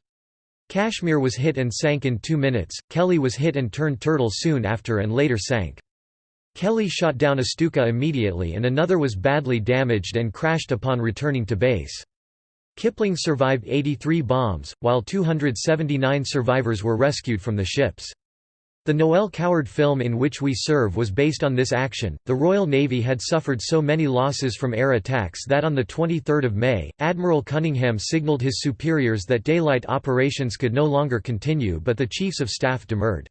Kashmir was hit and sank in two minutes, Kelly was hit and turned turtle soon after and later sank. Kelly shot down a Stuka immediately and another was badly damaged and crashed upon returning to base. Kipling survived 83 bombs, while 279 survivors were rescued from the ships. The Noel Coward film In Which We Serve was based on this action. The Royal Navy had suffered so many losses from air attacks that on 23 May, Admiral Cunningham signalled his superiors that daylight operations could no longer continue but the Chiefs of Staff demurred.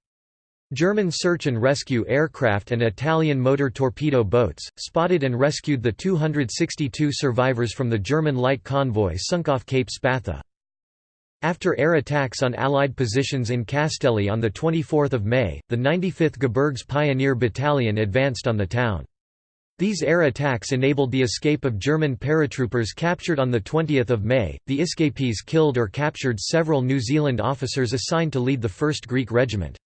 German search and rescue aircraft and Italian motor torpedo boats, spotted and rescued the 262 survivors from the German light convoy sunk off Cape Spatha. After air attacks on Allied positions in Castelli on 24 May, the 95th Gebirgs Pioneer Battalion advanced on the town. These air attacks enabled the escape of German paratroopers captured on 20 May. The escapees killed or captured several New Zealand officers assigned to lead the 1st Greek Regiment.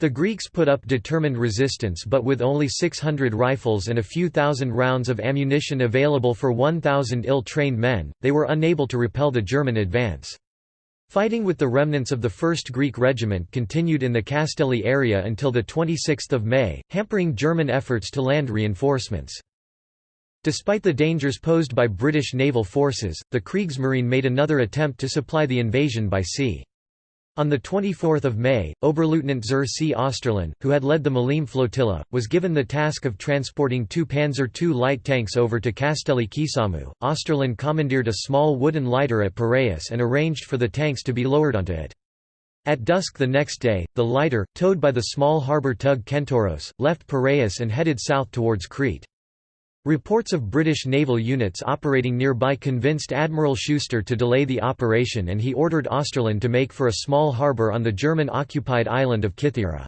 The Greeks put up determined resistance but with only 600 rifles and a few thousand rounds of ammunition available for 1,000 ill-trained men, they were unable to repel the German advance. Fighting with the remnants of the 1st Greek Regiment continued in the Castelli area until 26 May, hampering German efforts to land reinforcements. Despite the dangers posed by British naval forces, the Kriegsmarine made another attempt to supply the invasion by sea. On 24 May, Oberleutnant zur See Oesterlin, who had led the Maleme flotilla, was given the task of transporting two Panzer II light tanks over to Castelli Kisamu. Oesterlin commandeered a small wooden lighter at Piraeus and arranged for the tanks to be lowered onto it. At dusk the next day, the lighter, towed by the small harbour tug Kentauros, left Piraeus and headed south towards Crete. Reports of British naval units operating nearby convinced Admiral Schuster to delay the operation and he ordered Oesterlin to make for a small harbour on the German-occupied island of Kythera.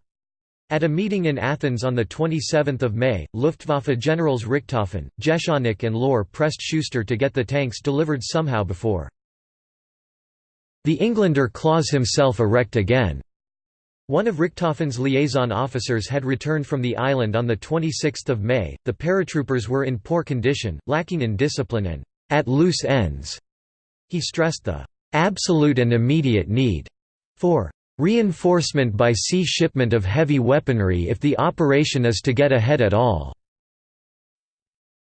At a meeting in Athens on 27 May, Luftwaffe generals Richthofen, Jeschonnek and Lohr pressed Schuster to get the tanks delivered somehow before. The Englander claws himself erect again. One of Richthofen's liaison officers had returned from the island on 26 May. The paratroopers were in poor condition, lacking in discipline and at loose ends. He stressed the absolute and immediate need for reinforcement by sea shipment of heavy weaponry if the operation is to get ahead at all.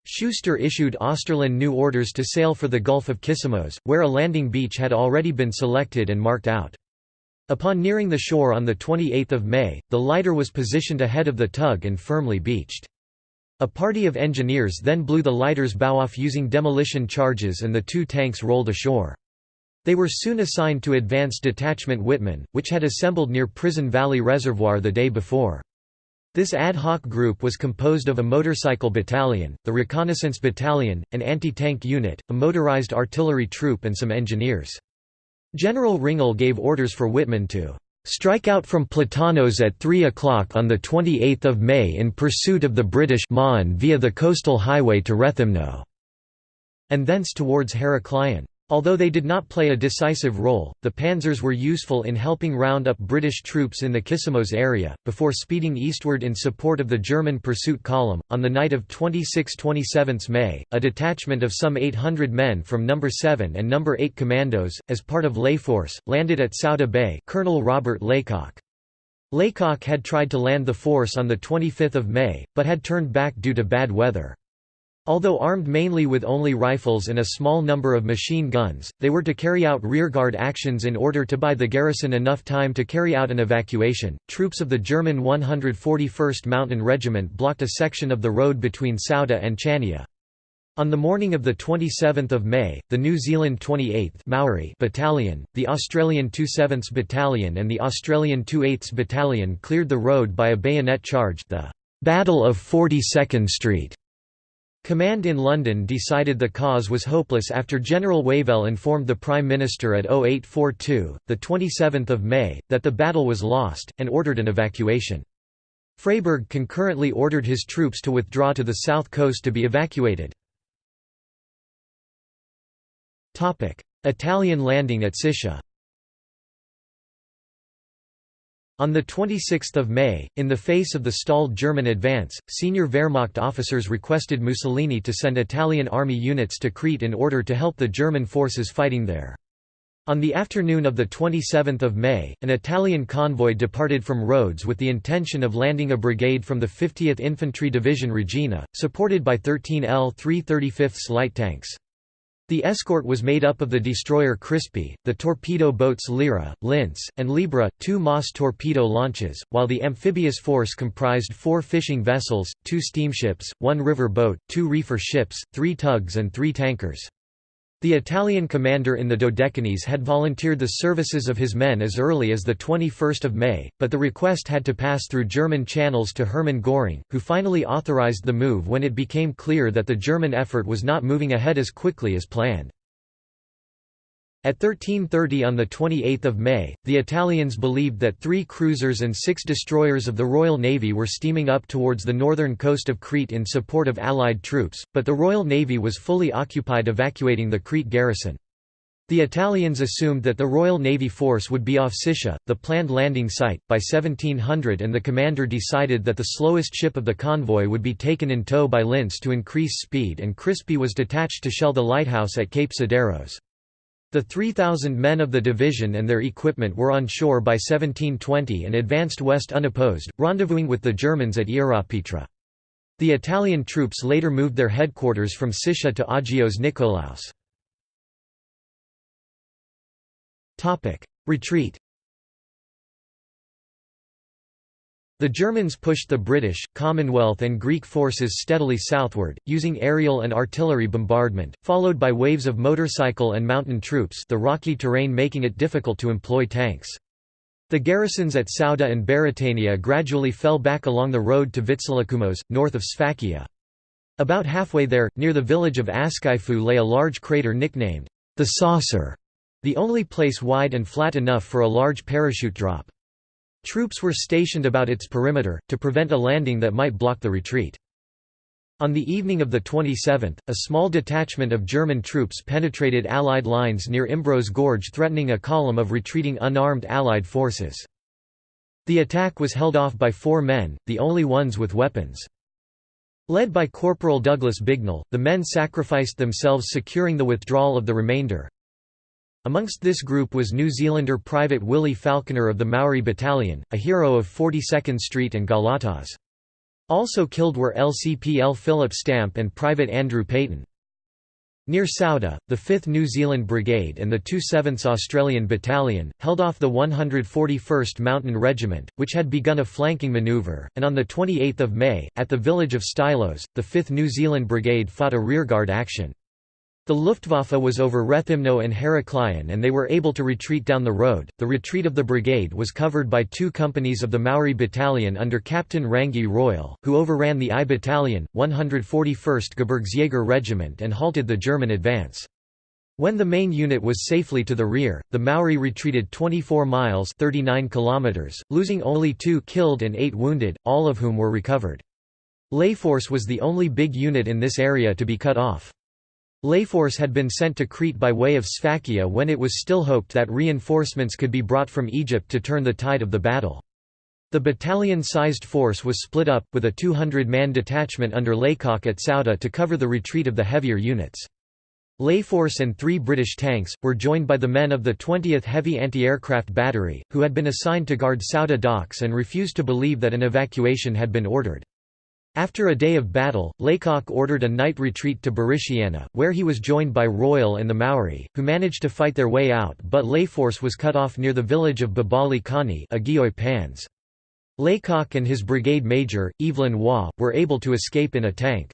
Schuster issued Oesterlin new orders to sail for the Gulf of Kissamos, where a landing beach had already been selected and marked out. Upon nearing the shore on 28 May, the lighter was positioned ahead of the tug and firmly beached. A party of engineers then blew the lighter's bow off using demolition charges and the two tanks rolled ashore. They were soon assigned to Advanced Detachment Wittmann, which had assembled near Prison Valley Reservoir the day before. This ad hoc group was composed of a motorcycle battalion, the reconnaissance battalion, an anti-tank unit, a motorized artillery troop and some engineers. General Ringel gave orders for Wittmann to "...strike out from Platanos at 3 o'clock on 28 May in pursuit of the British man via the coastal highway to Rethymno", and thence towards Heraklion. Although they did not play a decisive role, the panzers were useful in helping round up British troops in the Kissamos area, before speeding eastward in support of the German pursuit column. On the night of 26–27 May, a detachment of some 800 men from No. 7 and No. 8 Commandos, as part of Layforce, landed at Souda Bay Colonel Robert Laycock. Laycock had tried to land the force on 25 May, but had turned back due to bad weather. Although armed mainly with only rifles and a small number of machine guns, they were to carry out rearguard actions in order to buy the garrison enough time to carry out an evacuation. Troops of the German 141st Mountain Regiment blocked a section of the road between Souda and Chania. On the morning of 27 May, the New Zealand 28th Maori Battalion, the Australian 27th Battalion and the Australian 28th Battalion cleared the road by a bayonet charge the Battle of 42nd Street Command in London decided the cause was hopeless after General Wavell informed the Prime Minister at 0842, 27 May, that the battle was lost, and ordered an evacuation. Freyberg concurrently ordered his troops to withdraw to the south coast to be evacuated. Italian landing at Sitia on 26 May, in the face of the stalled German advance, senior Wehrmacht officers requested Mussolini to send Italian army units to Crete in order to help the German forces fighting there. On the afternoon of 27 May, an Italian convoy departed from Rhodes with the intention of landing a brigade from the 50th Infantry Division Regina, supported by 13 L-335 light tanks. The escort was made up of the destroyer Crispi, the torpedo boats Lira, Lince, and Libra, two Moss torpedo launches, while the amphibious force comprised four fishing vessels, two steamships, one river boat, two reefer ships, three tugs and three tankers. The Italian commander in the Dodecanese had volunteered the services of his men as early as 21 May, but the request had to pass through German channels to Hermann Göring, who finally authorized the move when it became clear that the German effort was not moving ahead as quickly as planned. At 1330 on 28 May, the Italians believed that three cruisers and six destroyers of the Royal Navy were steaming up towards the northern coast of Crete in support of Allied troops, but the Royal Navy was fully occupied evacuating the Crete garrison. The Italians assumed that the Royal Navy force would be off Sitia, the planned landing site, by 1700 and the commander decided that the slowest ship of the convoy would be taken in tow by Lince to increase speed and Crispi was detached to shell the lighthouse at Cape Sideros. The 3,000 men of the division and their equipment were on shore by 1720 and advanced west unopposed, rendezvousing with the Germans at Ierapetra. The Italian troops later moved their headquarters from Sitia to Agios Nikolaos. Retreat The Germans pushed the British, Commonwealth and Greek forces steadily southward, using aerial and artillery bombardment, followed by waves of motorcycle and mountain troops the rocky terrain making it difficult to employ tanks. The garrisons at Souda and Baratania gradually fell back along the road to Vitsilikumos, north of Sfakia. About halfway there, near the village of Askifou lay a large crater nicknamed, the Saucer, the only place wide and flat enough for a large parachute drop. Troops were stationed about its perimeter, to prevent a landing that might block the retreat. On the evening of the 27th, a small detachment of German troops penetrated Allied lines near Imbros Gorge threatening a column of retreating unarmed Allied forces. The attack was held off by four men, the only ones with weapons. Led by Corporal Douglas Bignell, the men sacrificed themselves securing the withdrawal of the remainder, Amongst this group was New Zealander Private Willie Falconer of the Maori Battalion, a hero of 42nd Street and Galatas. Also killed were LCPL Philip Stamp and Private Andrew Payton. Near Souda, the 5th New Zealand Brigade and the 27th Australian Battalion, held off the 141st Mountain Regiment, which had begun a flanking manoeuvre, and on 28 May, at the village of Stylos, the 5th New Zealand Brigade fought a rearguard action. The Luftwaffe was over Rethymno and Heraklion and they were able to retreat down the road. The retreat of the brigade was covered by two companies of the Maori Battalion under Captain Rangi Royal, who overran the I Battalion, 141st Gebirgsjäger Regiment and halted the German advance. When the main unit was safely to the rear, the Maori retreated 24 miles 39 kilometers, losing only two killed and eight wounded, all of whom were recovered. Layforce was the only big unit in this area to be cut off. Layforce had been sent to Crete by way of Sfakia when it was still hoped that reinforcements could be brought from Egypt to turn the tide of the battle. The battalion-sized force was split up, with a 200-man detachment under Laycock at Souda to cover the retreat of the heavier units. Layforce and three British tanks, were joined by the men of the 20th Heavy Anti-Aircraft Battery, who had been assigned to guard Souda docks and refused to believe that an evacuation had been ordered. After a day of battle, Laycock ordered a night retreat to Barishiana, where he was joined by Royal and the Maori, who managed to fight their way out but Layforce was cut off near the village of Babali Hani. Laycock and his brigade major, Evelyn Waugh, were able to escape in a tank.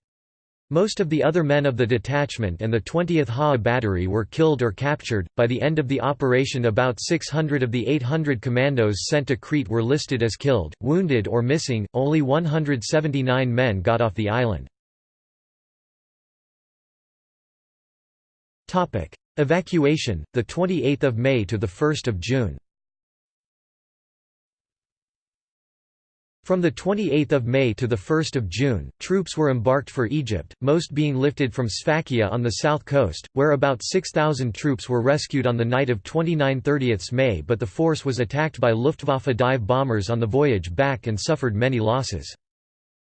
Most of the other men of the detachment and the 20th HA battery were killed or captured. By the end of the operation, about 600 of the 800 commandos sent to Crete were listed as killed, wounded, or missing. Only 179 men got off the island. Topic: Evacuation, the 28th of May to the 1st of June. From 28 May to 1 June, troops were embarked for Egypt, most being lifted from Sfakia on the south coast, where about 6,000 troops were rescued on the night of 29–30 May but the force was attacked by Luftwaffe dive bombers on the voyage back and suffered many losses.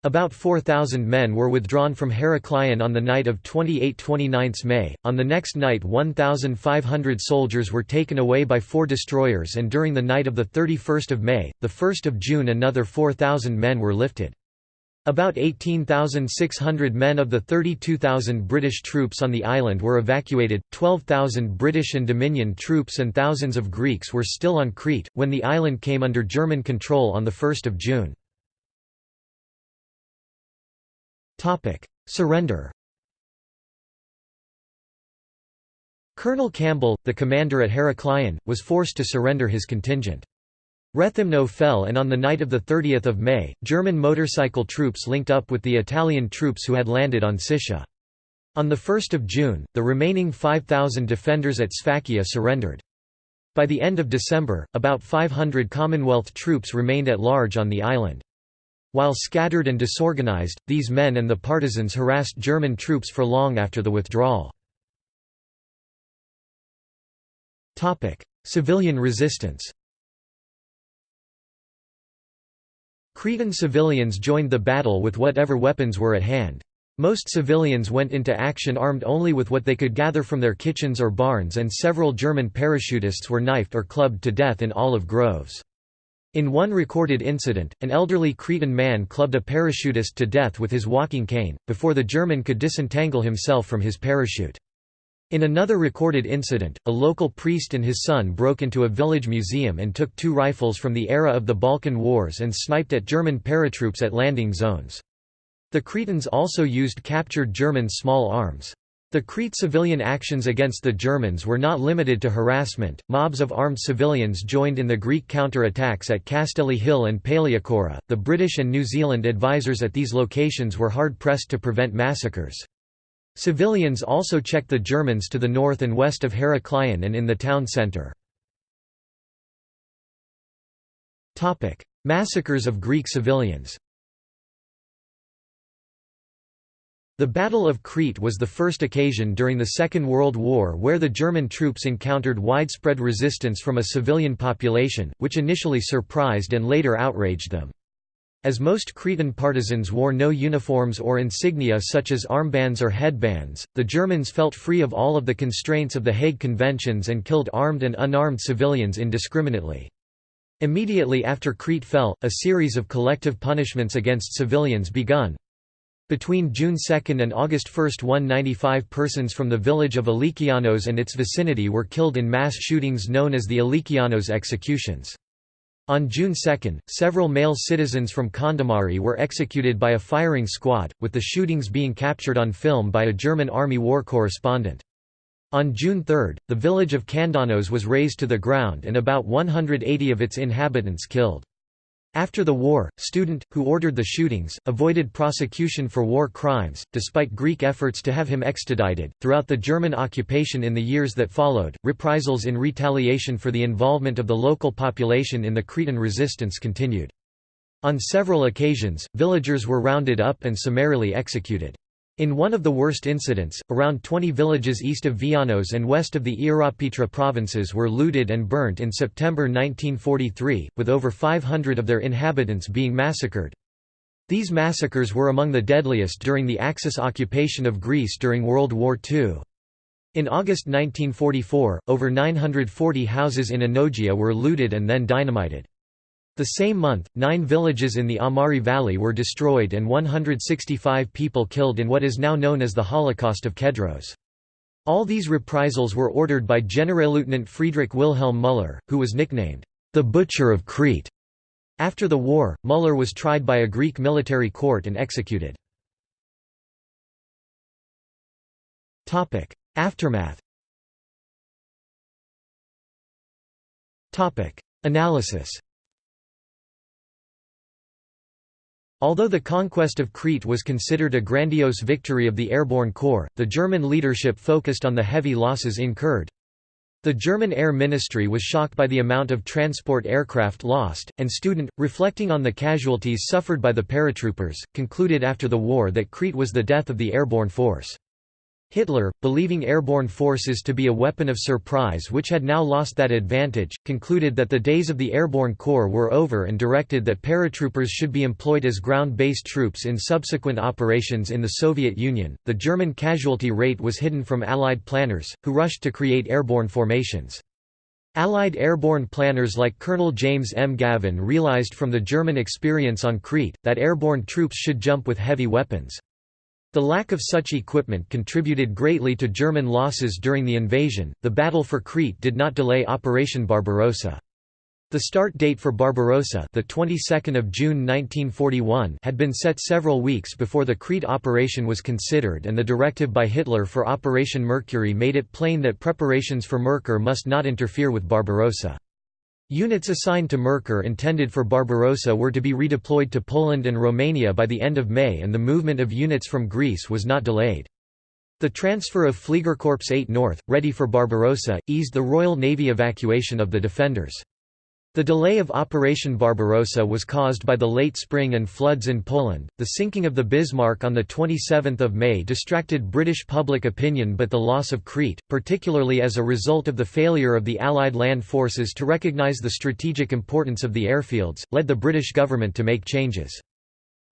About 4,000 men were withdrawn from Heraklion on the night of 28–29 May. On the next night 1,500 soldiers were taken away by four destroyers and during the night of 31 May, 1 June another 4,000 men were lifted. About 18,600 men of the 32,000 British troops on the island were evacuated, 12,000 British and Dominion troops and thousands of Greeks were still on Crete, when the island came under German control on 1 June. Topic: Surrender. Colonel Campbell, the commander at Heraklion, was forced to surrender his contingent. Rethymno fell and on the night of 30 May, German motorcycle troops linked up with the Italian troops who had landed on Sitia. On 1 June, the remaining 5,000 defenders at Sfakia surrendered. By the end of December, about 500 Commonwealth troops remained at large on the island. While scattered and disorganized, these men and the partisans harassed German troops for long after the withdrawal. Civilian resistance Cretan civilians joined the battle with whatever weapons were at hand. Most civilians went into action armed only with what they could gather from their kitchens or barns and several German parachutists were knifed or clubbed to death in olive groves. In one recorded incident, an elderly Cretan man clubbed a parachutist to death with his walking cane, before the German could disentangle himself from his parachute. In another recorded incident, a local priest and his son broke into a village museum and took two rifles from the era of the Balkan Wars and sniped at German paratroops at landing zones. The Cretans also used captured German small arms. The Crete civilian actions against the Germans were not limited to harassment, mobs of armed civilians joined in the Greek counter-attacks at Castelli Hill and Palaiochora. The British and New Zealand advisors at these locations were hard-pressed to prevent massacres. Civilians also checked the Germans to the north and west of Heraklion and in the town centre. Massacres of Greek civilians The Battle of Crete was the first occasion during the Second World War where the German troops encountered widespread resistance from a civilian population, which initially surprised and later outraged them. As most Cretan partisans wore no uniforms or insignia such as armbands or headbands, the Germans felt free of all of the constraints of the Hague Conventions and killed armed and unarmed civilians indiscriminately. Immediately after Crete fell, a series of collective punishments against civilians begun, between June 2 and August 1 195 persons from the village of Alikianos and its vicinity were killed in mass shootings known as the Alikianos executions. On June 2, several male citizens from Kondomari were executed by a firing squad, with the shootings being captured on film by a German army war correspondent. On June 3, the village of Kandanos was razed to the ground and about 180 of its inhabitants killed. After the war, Student, who ordered the shootings, avoided prosecution for war crimes, despite Greek efforts to have him extradited. Throughout the German occupation in the years that followed, reprisals in retaliation for the involvement of the local population in the Cretan resistance continued. On several occasions, villagers were rounded up and summarily executed. In one of the worst incidents, around 20 villages east of Vianos and west of the Ierapetra provinces were looted and burnt in September 1943, with over 500 of their inhabitants being massacred. These massacres were among the deadliest during the Axis occupation of Greece during World War II. In August 1944, over 940 houses in Anogeia were looted and then dynamited. The same month, nine villages in the Amari Valley were destroyed and 165 people killed in what is now known as the Holocaust of Kedros. All these reprisals were ordered by Generalleutnant Friedrich Wilhelm Müller, who was nicknamed, the Butcher of Crete. After the war, Müller was tried by a Greek military court and executed. Aftermath Analysis Although the conquest of Crete was considered a grandiose victory of the airborne corps, the German leadership focused on the heavy losses incurred. The German Air Ministry was shocked by the amount of transport aircraft lost, and Student, reflecting on the casualties suffered by the paratroopers, concluded after the war that Crete was the death of the airborne force. Hitler, believing airborne forces to be a weapon of surprise which had now lost that advantage, concluded that the days of the airborne corps were over and directed that paratroopers should be employed as ground-based troops in subsequent operations in the Soviet Union. The German casualty rate was hidden from Allied planners, who rushed to create airborne formations. Allied airborne planners like Colonel James M. Gavin realized from the German experience on Crete, that airborne troops should jump with heavy weapons. The lack of such equipment contributed greatly to German losses during the invasion. The battle for Crete did not delay Operation Barbarossa. The start date for Barbarossa, the 22nd of June 1941, had been set several weeks before the Crete operation was considered and the directive by Hitler for Operation Mercury made it plain that preparations for Merkur must not interfere with Barbarossa. Units assigned to Merkur intended for Barbarossa were to be redeployed to Poland and Romania by the end of May and the movement of units from Greece was not delayed. The transfer of Fliegerkorps 8 North, ready for Barbarossa, eased the Royal Navy evacuation of the defenders. The delay of Operation Barbarossa was caused by the late spring and floods in Poland. The sinking of the Bismarck on the 27th of May distracted British public opinion, but the loss of Crete, particularly as a result of the failure of the Allied land forces to recognize the strategic importance of the airfields, led the British government to make changes.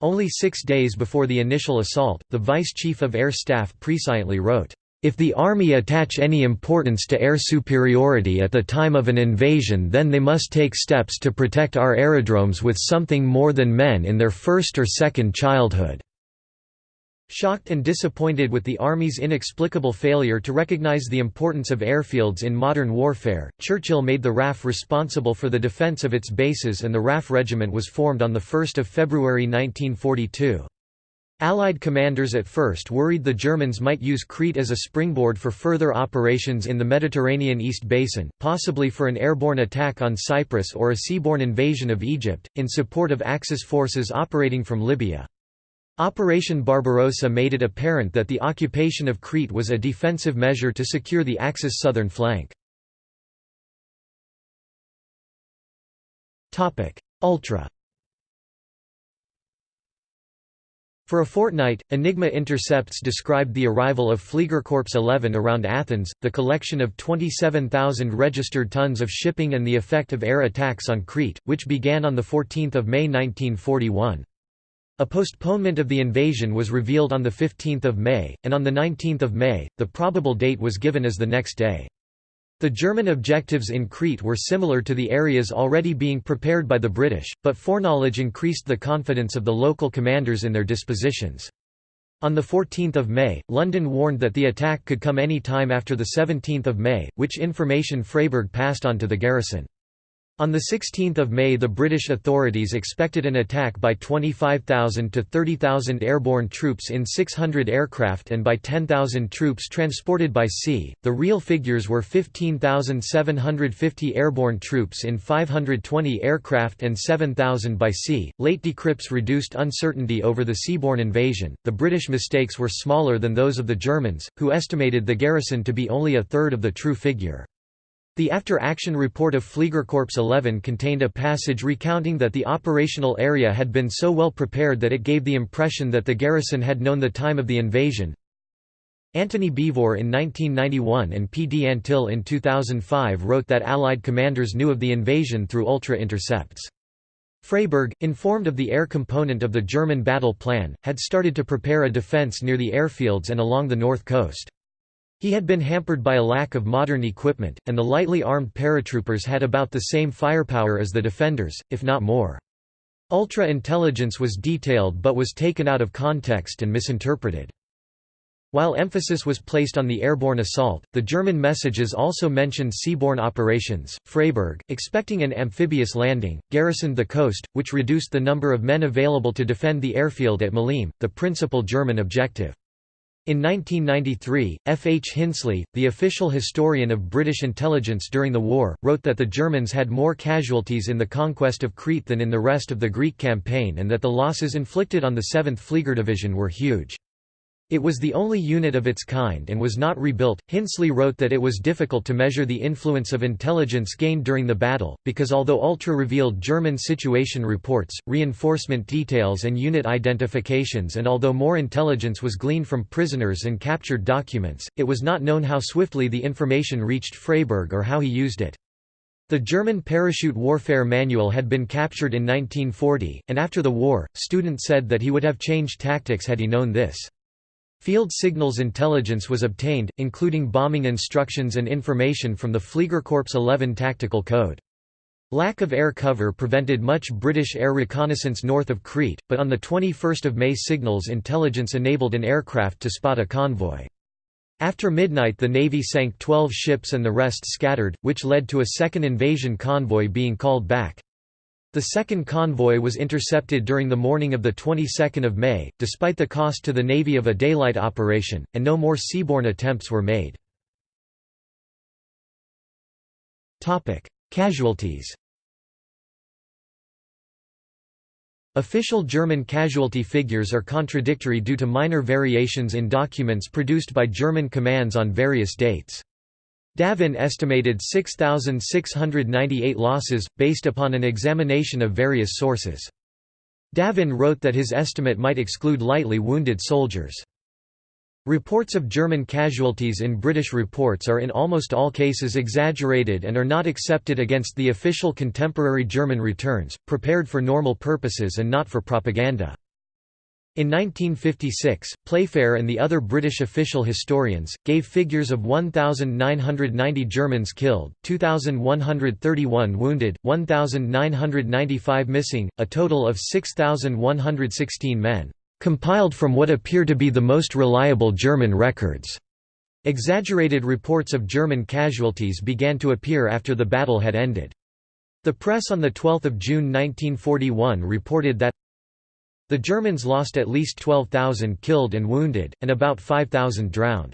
Only six days before the initial assault, the Vice Chief of Air Staff presciently wrote, if the army attach any importance to air superiority at the time of an invasion then they must take steps to protect our aerodromes with something more than men in their first or second childhood." Shocked and disappointed with the Army's inexplicable failure to recognize the importance of airfields in modern warfare, Churchill made the RAF responsible for the defence of its bases and the RAF Regiment was formed on 1 February 1942. Allied commanders at first worried the Germans might use Crete as a springboard for further operations in the Mediterranean East Basin, possibly for an airborne attack on Cyprus or a seaborne invasion of Egypt, in support of Axis forces operating from Libya. Operation Barbarossa made it apparent that the occupation of Crete was a defensive measure to secure the Axis southern flank. Ultra For a fortnight, Enigma intercepts described the arrival of Fliegerkorps 11 around Athens, the collection of 27,000 registered tons of shipping and the effect of air attacks on Crete, which began on 14 May 1941. A postponement of the invasion was revealed on 15 May, and on 19 May, the probable date was given as the next day. The German objectives in Crete were similar to the areas already being prepared by the British, but foreknowledge increased the confidence of the local commanders in their dispositions. On 14 May, London warned that the attack could come any time after 17 May, which information Freyberg passed on to the garrison. On 16 May the British authorities expected an attack by 25,000 to 30,000 airborne troops in 600 aircraft and by 10,000 troops transported by sea. The real figures were 15,750 airborne troops in 520 aircraft and 7,000 by sea. Late decrypts reduced uncertainty over the seaborne invasion. The British mistakes were smaller than those of the Germans, who estimated the garrison to be only a third of the true figure. The after-action report of Fliegerkorps 11 contained a passage recounting that the operational area had been so well prepared that it gave the impression that the garrison had known the time of the invasion. Antony Beevor in 1991 and P. D. Antill in 2005 wrote that Allied commanders knew of the invasion through ultra-intercepts. Freyberg, informed of the air component of the German battle plan, had started to prepare a defense near the airfields and along the north coast. He had been hampered by a lack of modern equipment, and the lightly armed paratroopers had about the same firepower as the defenders, if not more. Ultra-intelligence was detailed but was taken out of context and misinterpreted. While emphasis was placed on the airborne assault, the German messages also mentioned seaborne operations. Freyberg, expecting an amphibious landing, garrisoned the coast, which reduced the number of men available to defend the airfield at Maleme, the principal German objective. In 1993, F. H. Hinsley, the official historian of British intelligence during the war, wrote that the Germans had more casualties in the conquest of Crete than in the rest of the Greek campaign and that the losses inflicted on the 7th Fliegerdivision were huge. It was the only unit of its kind and was not rebuilt. Hinsley wrote that it was difficult to measure the influence of intelligence gained during the battle, because although Ultra revealed German situation reports, reinforcement details, and unit identifications, and although more intelligence was gleaned from prisoners and captured documents, it was not known how swiftly the information reached Freyberg or how he used it. The German parachute warfare manual had been captured in 1940, and after the war, Student said that he would have changed tactics had he known this. Field signals intelligence was obtained, including bombing instructions and information from the Fliegerkorps 11 tactical code. Lack of air cover prevented much British air reconnaissance north of Crete, but on 21 May signals intelligence enabled an aircraft to spot a convoy. After midnight the Navy sank 12 ships and the rest scattered, which led to a second invasion convoy being called back. The second convoy was intercepted during the morning of the 22nd of May, despite the cost to the Navy of a daylight operation, and no more seaborne attempts were made. Casualties Official German casualty figures are contradictory due to minor variations in documents produced by German commands on various dates. Davin estimated 6,698 losses, based upon an examination of various sources. Davin wrote that his estimate might exclude lightly wounded soldiers. Reports of German casualties in British reports are in almost all cases exaggerated and are not accepted against the official contemporary German returns, prepared for normal purposes and not for propaganda. In 1956, Playfair and the other British official historians, gave figures of 1,990 Germans killed, 2,131 wounded, 1,995 missing, a total of 6,116 men, "...compiled from what appear to be the most reliable German records." Exaggerated reports of German casualties began to appear after the battle had ended. The press on 12 June 1941 reported that the Germans lost at least 12,000 killed and wounded, and about 5,000 drowned.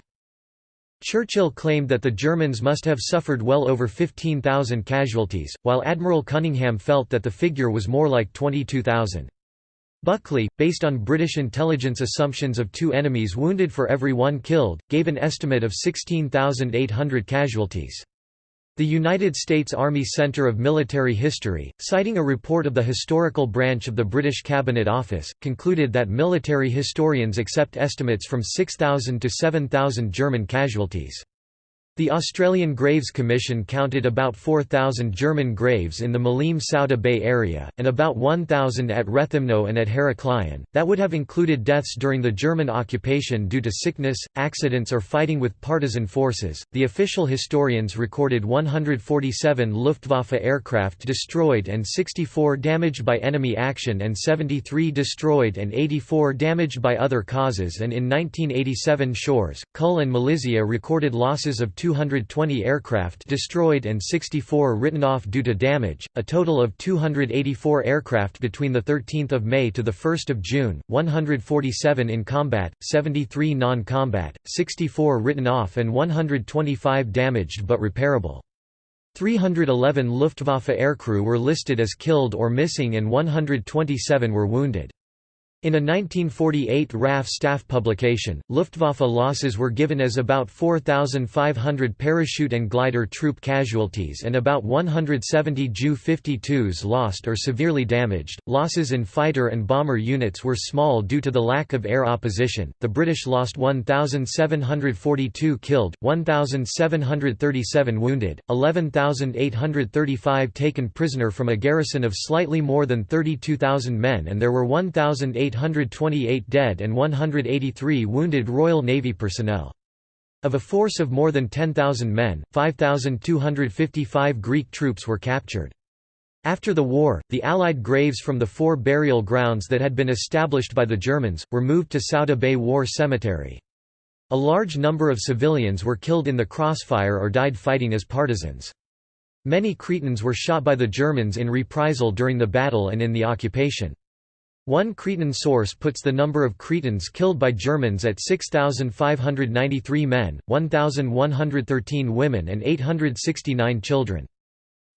Churchill claimed that the Germans must have suffered well over 15,000 casualties, while Admiral Cunningham felt that the figure was more like 22,000. Buckley, based on British intelligence assumptions of two enemies wounded for every one killed, gave an estimate of 16,800 casualties. The United States Army Center of Military History, citing a report of the historical branch of the British Cabinet Office, concluded that military historians accept estimates from 6,000 to 7,000 German casualties. The Australian Graves Commission counted about 4,000 German graves in the Maleme Souda Bay area, and about 1,000 at Rethymno and at Heraklion, that would have included deaths during the German occupation due to sickness, accidents, or fighting with partisan forces. The official historians recorded 147 Luftwaffe aircraft destroyed and 64 damaged by enemy action, and 73 destroyed and 84 damaged by other causes, and in 1987 Shores, Cull, and Malizia recorded losses of 2 220 aircraft destroyed and 64 written off due to damage, a total of 284 aircraft between 13 May to 1 June, 147 in combat, 73 non-combat, 64 written off and 125 damaged but repairable. 311 Luftwaffe aircrew were listed as killed or missing and 127 were wounded. In a 1948 RAF staff publication, Luftwaffe losses were given as about 4,500 parachute and glider troop casualties and about 170 Ju-52s lost or severely damaged. Losses in fighter and bomber units were small due to the lack of air opposition. The British lost 1,742 killed, 1,737 wounded, 11,835 taken prisoner from a garrison of slightly more than 32,000 men, and there were 1,800 828 dead and 183 wounded Royal Navy personnel. Of a force of more than 10,000 men, 5,255 Greek troops were captured. After the war, the Allied graves from the four burial grounds that had been established by the Germans, were moved to Souda Bay War Cemetery. A large number of civilians were killed in the crossfire or died fighting as partisans. Many Cretans were shot by the Germans in reprisal during the battle and in the occupation. One Cretan source puts the number of Cretans killed by Germans at 6,593 men, 1,113 women and 869 children.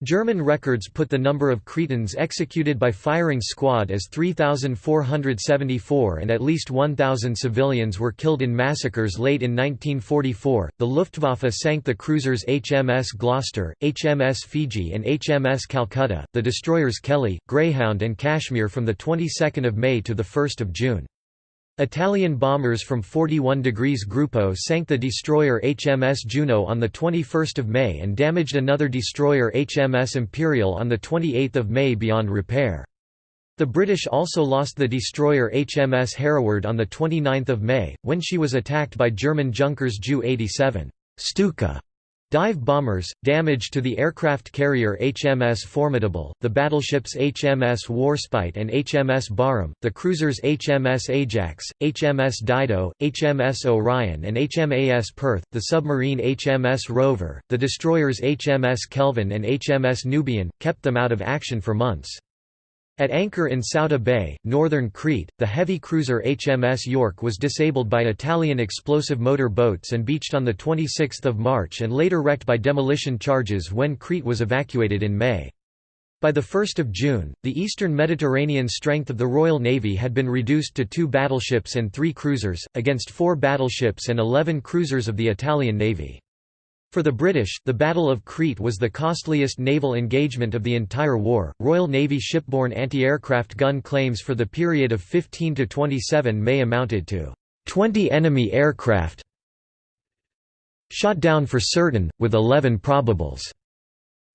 German records put the number of Cretans executed by firing squad as 3,474 and at least 1,000 civilians were killed in massacres late in 1944. The Luftwaffe sank the cruisers HMS Gloucester, HMS Fiji, and HMS Calcutta, the destroyers Kelly, Greyhound, and Kashmir from the 22nd of May to the 1st of June. Italian bombers from 41 degrees Gruppo sank the destroyer HMS Juno on 21 May and damaged another destroyer HMS Imperial on 28 May beyond repair. The British also lost the destroyer HMS Hereward on 29 May, when she was attacked by German Junkers Ju-87 Stuka Dive bombers, damage to the aircraft carrier HMS Formidable, the battleships HMS Warspite and HMS Barham, the cruisers HMS Ajax, HMS Dido, HMS Orion and HMAS Perth, the submarine HMS Rover, the destroyers HMS Kelvin and HMS Nubian, kept them out of action for months. At anchor in Souda Bay, northern Crete, the heavy cruiser HMS York was disabled by Italian explosive motor boats and beached on 26 March and later wrecked by demolition charges when Crete was evacuated in May. By 1 June, the eastern Mediterranean strength of the Royal Navy had been reduced to two battleships and three cruisers, against four battleships and eleven cruisers of the Italian Navy. For the British, the Battle of Crete was the costliest naval engagement of the entire war. Royal Navy shipborne anti-aircraft gun claims for the period of 15 to 27 May amounted to 20 enemy aircraft shot down for certain, with 11 probables.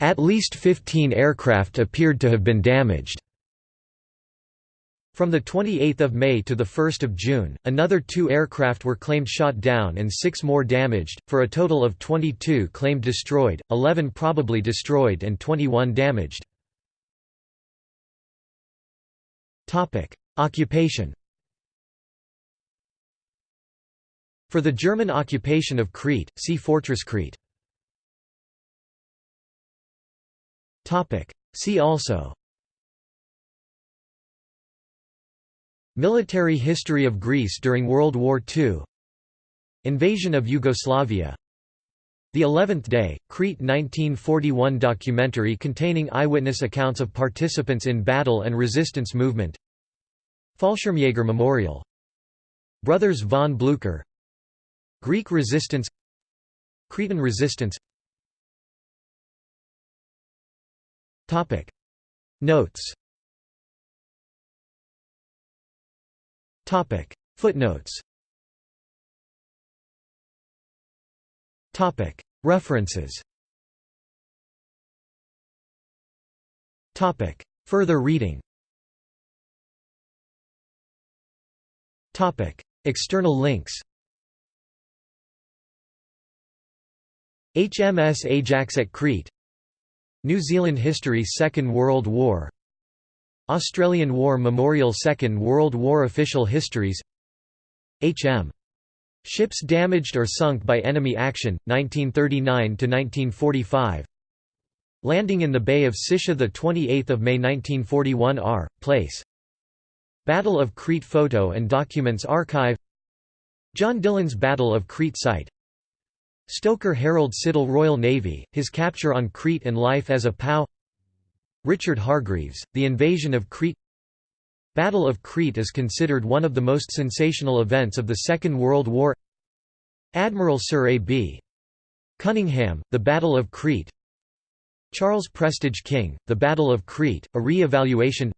At least 15 aircraft appeared to have been damaged. From 28 May to 1 June, another two aircraft were claimed shot down and six more damaged, for a total of 22 claimed destroyed, 11 probably destroyed and 21 damaged. Occupation For the German occupation of Crete, see Fortress Crete. See also Military history of Greece during World War II Invasion of Yugoslavia. The Eleventh Day, Crete 1941 documentary containing eyewitness accounts of participants in battle and resistance movement. Fallschirmjäger Memorial. Brothers von Blücher Greek resistance. Cretan resistance. Notes Footnotes. Topic. References. Topic. Further reading. Topic. External links. HMS Ajax at Crete. New Zealand history Second World War Australian War Memorial Second World War Official Histories H.M. Ships damaged or sunk by enemy action, 1939–1945 Landing in the Bay of Sitia 28 May 1941 R. Place Battle of Crete Photo and Documents Archive John Dillon's Battle of Crete Site Stoker Harold Siddall Royal Navy, his capture on Crete and life as a POW Richard Hargreaves, The Invasion of Crete Battle of Crete is considered one of the most sensational events of the Second World War Admiral Sir A. B. Cunningham, The Battle of Crete Charles Prestage King, The Battle of Crete, a re-evaluation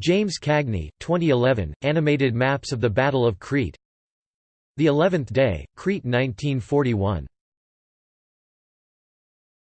James Cagney, 2011, Animated Maps of the Battle of Crete The Eleventh Day, Crete 1941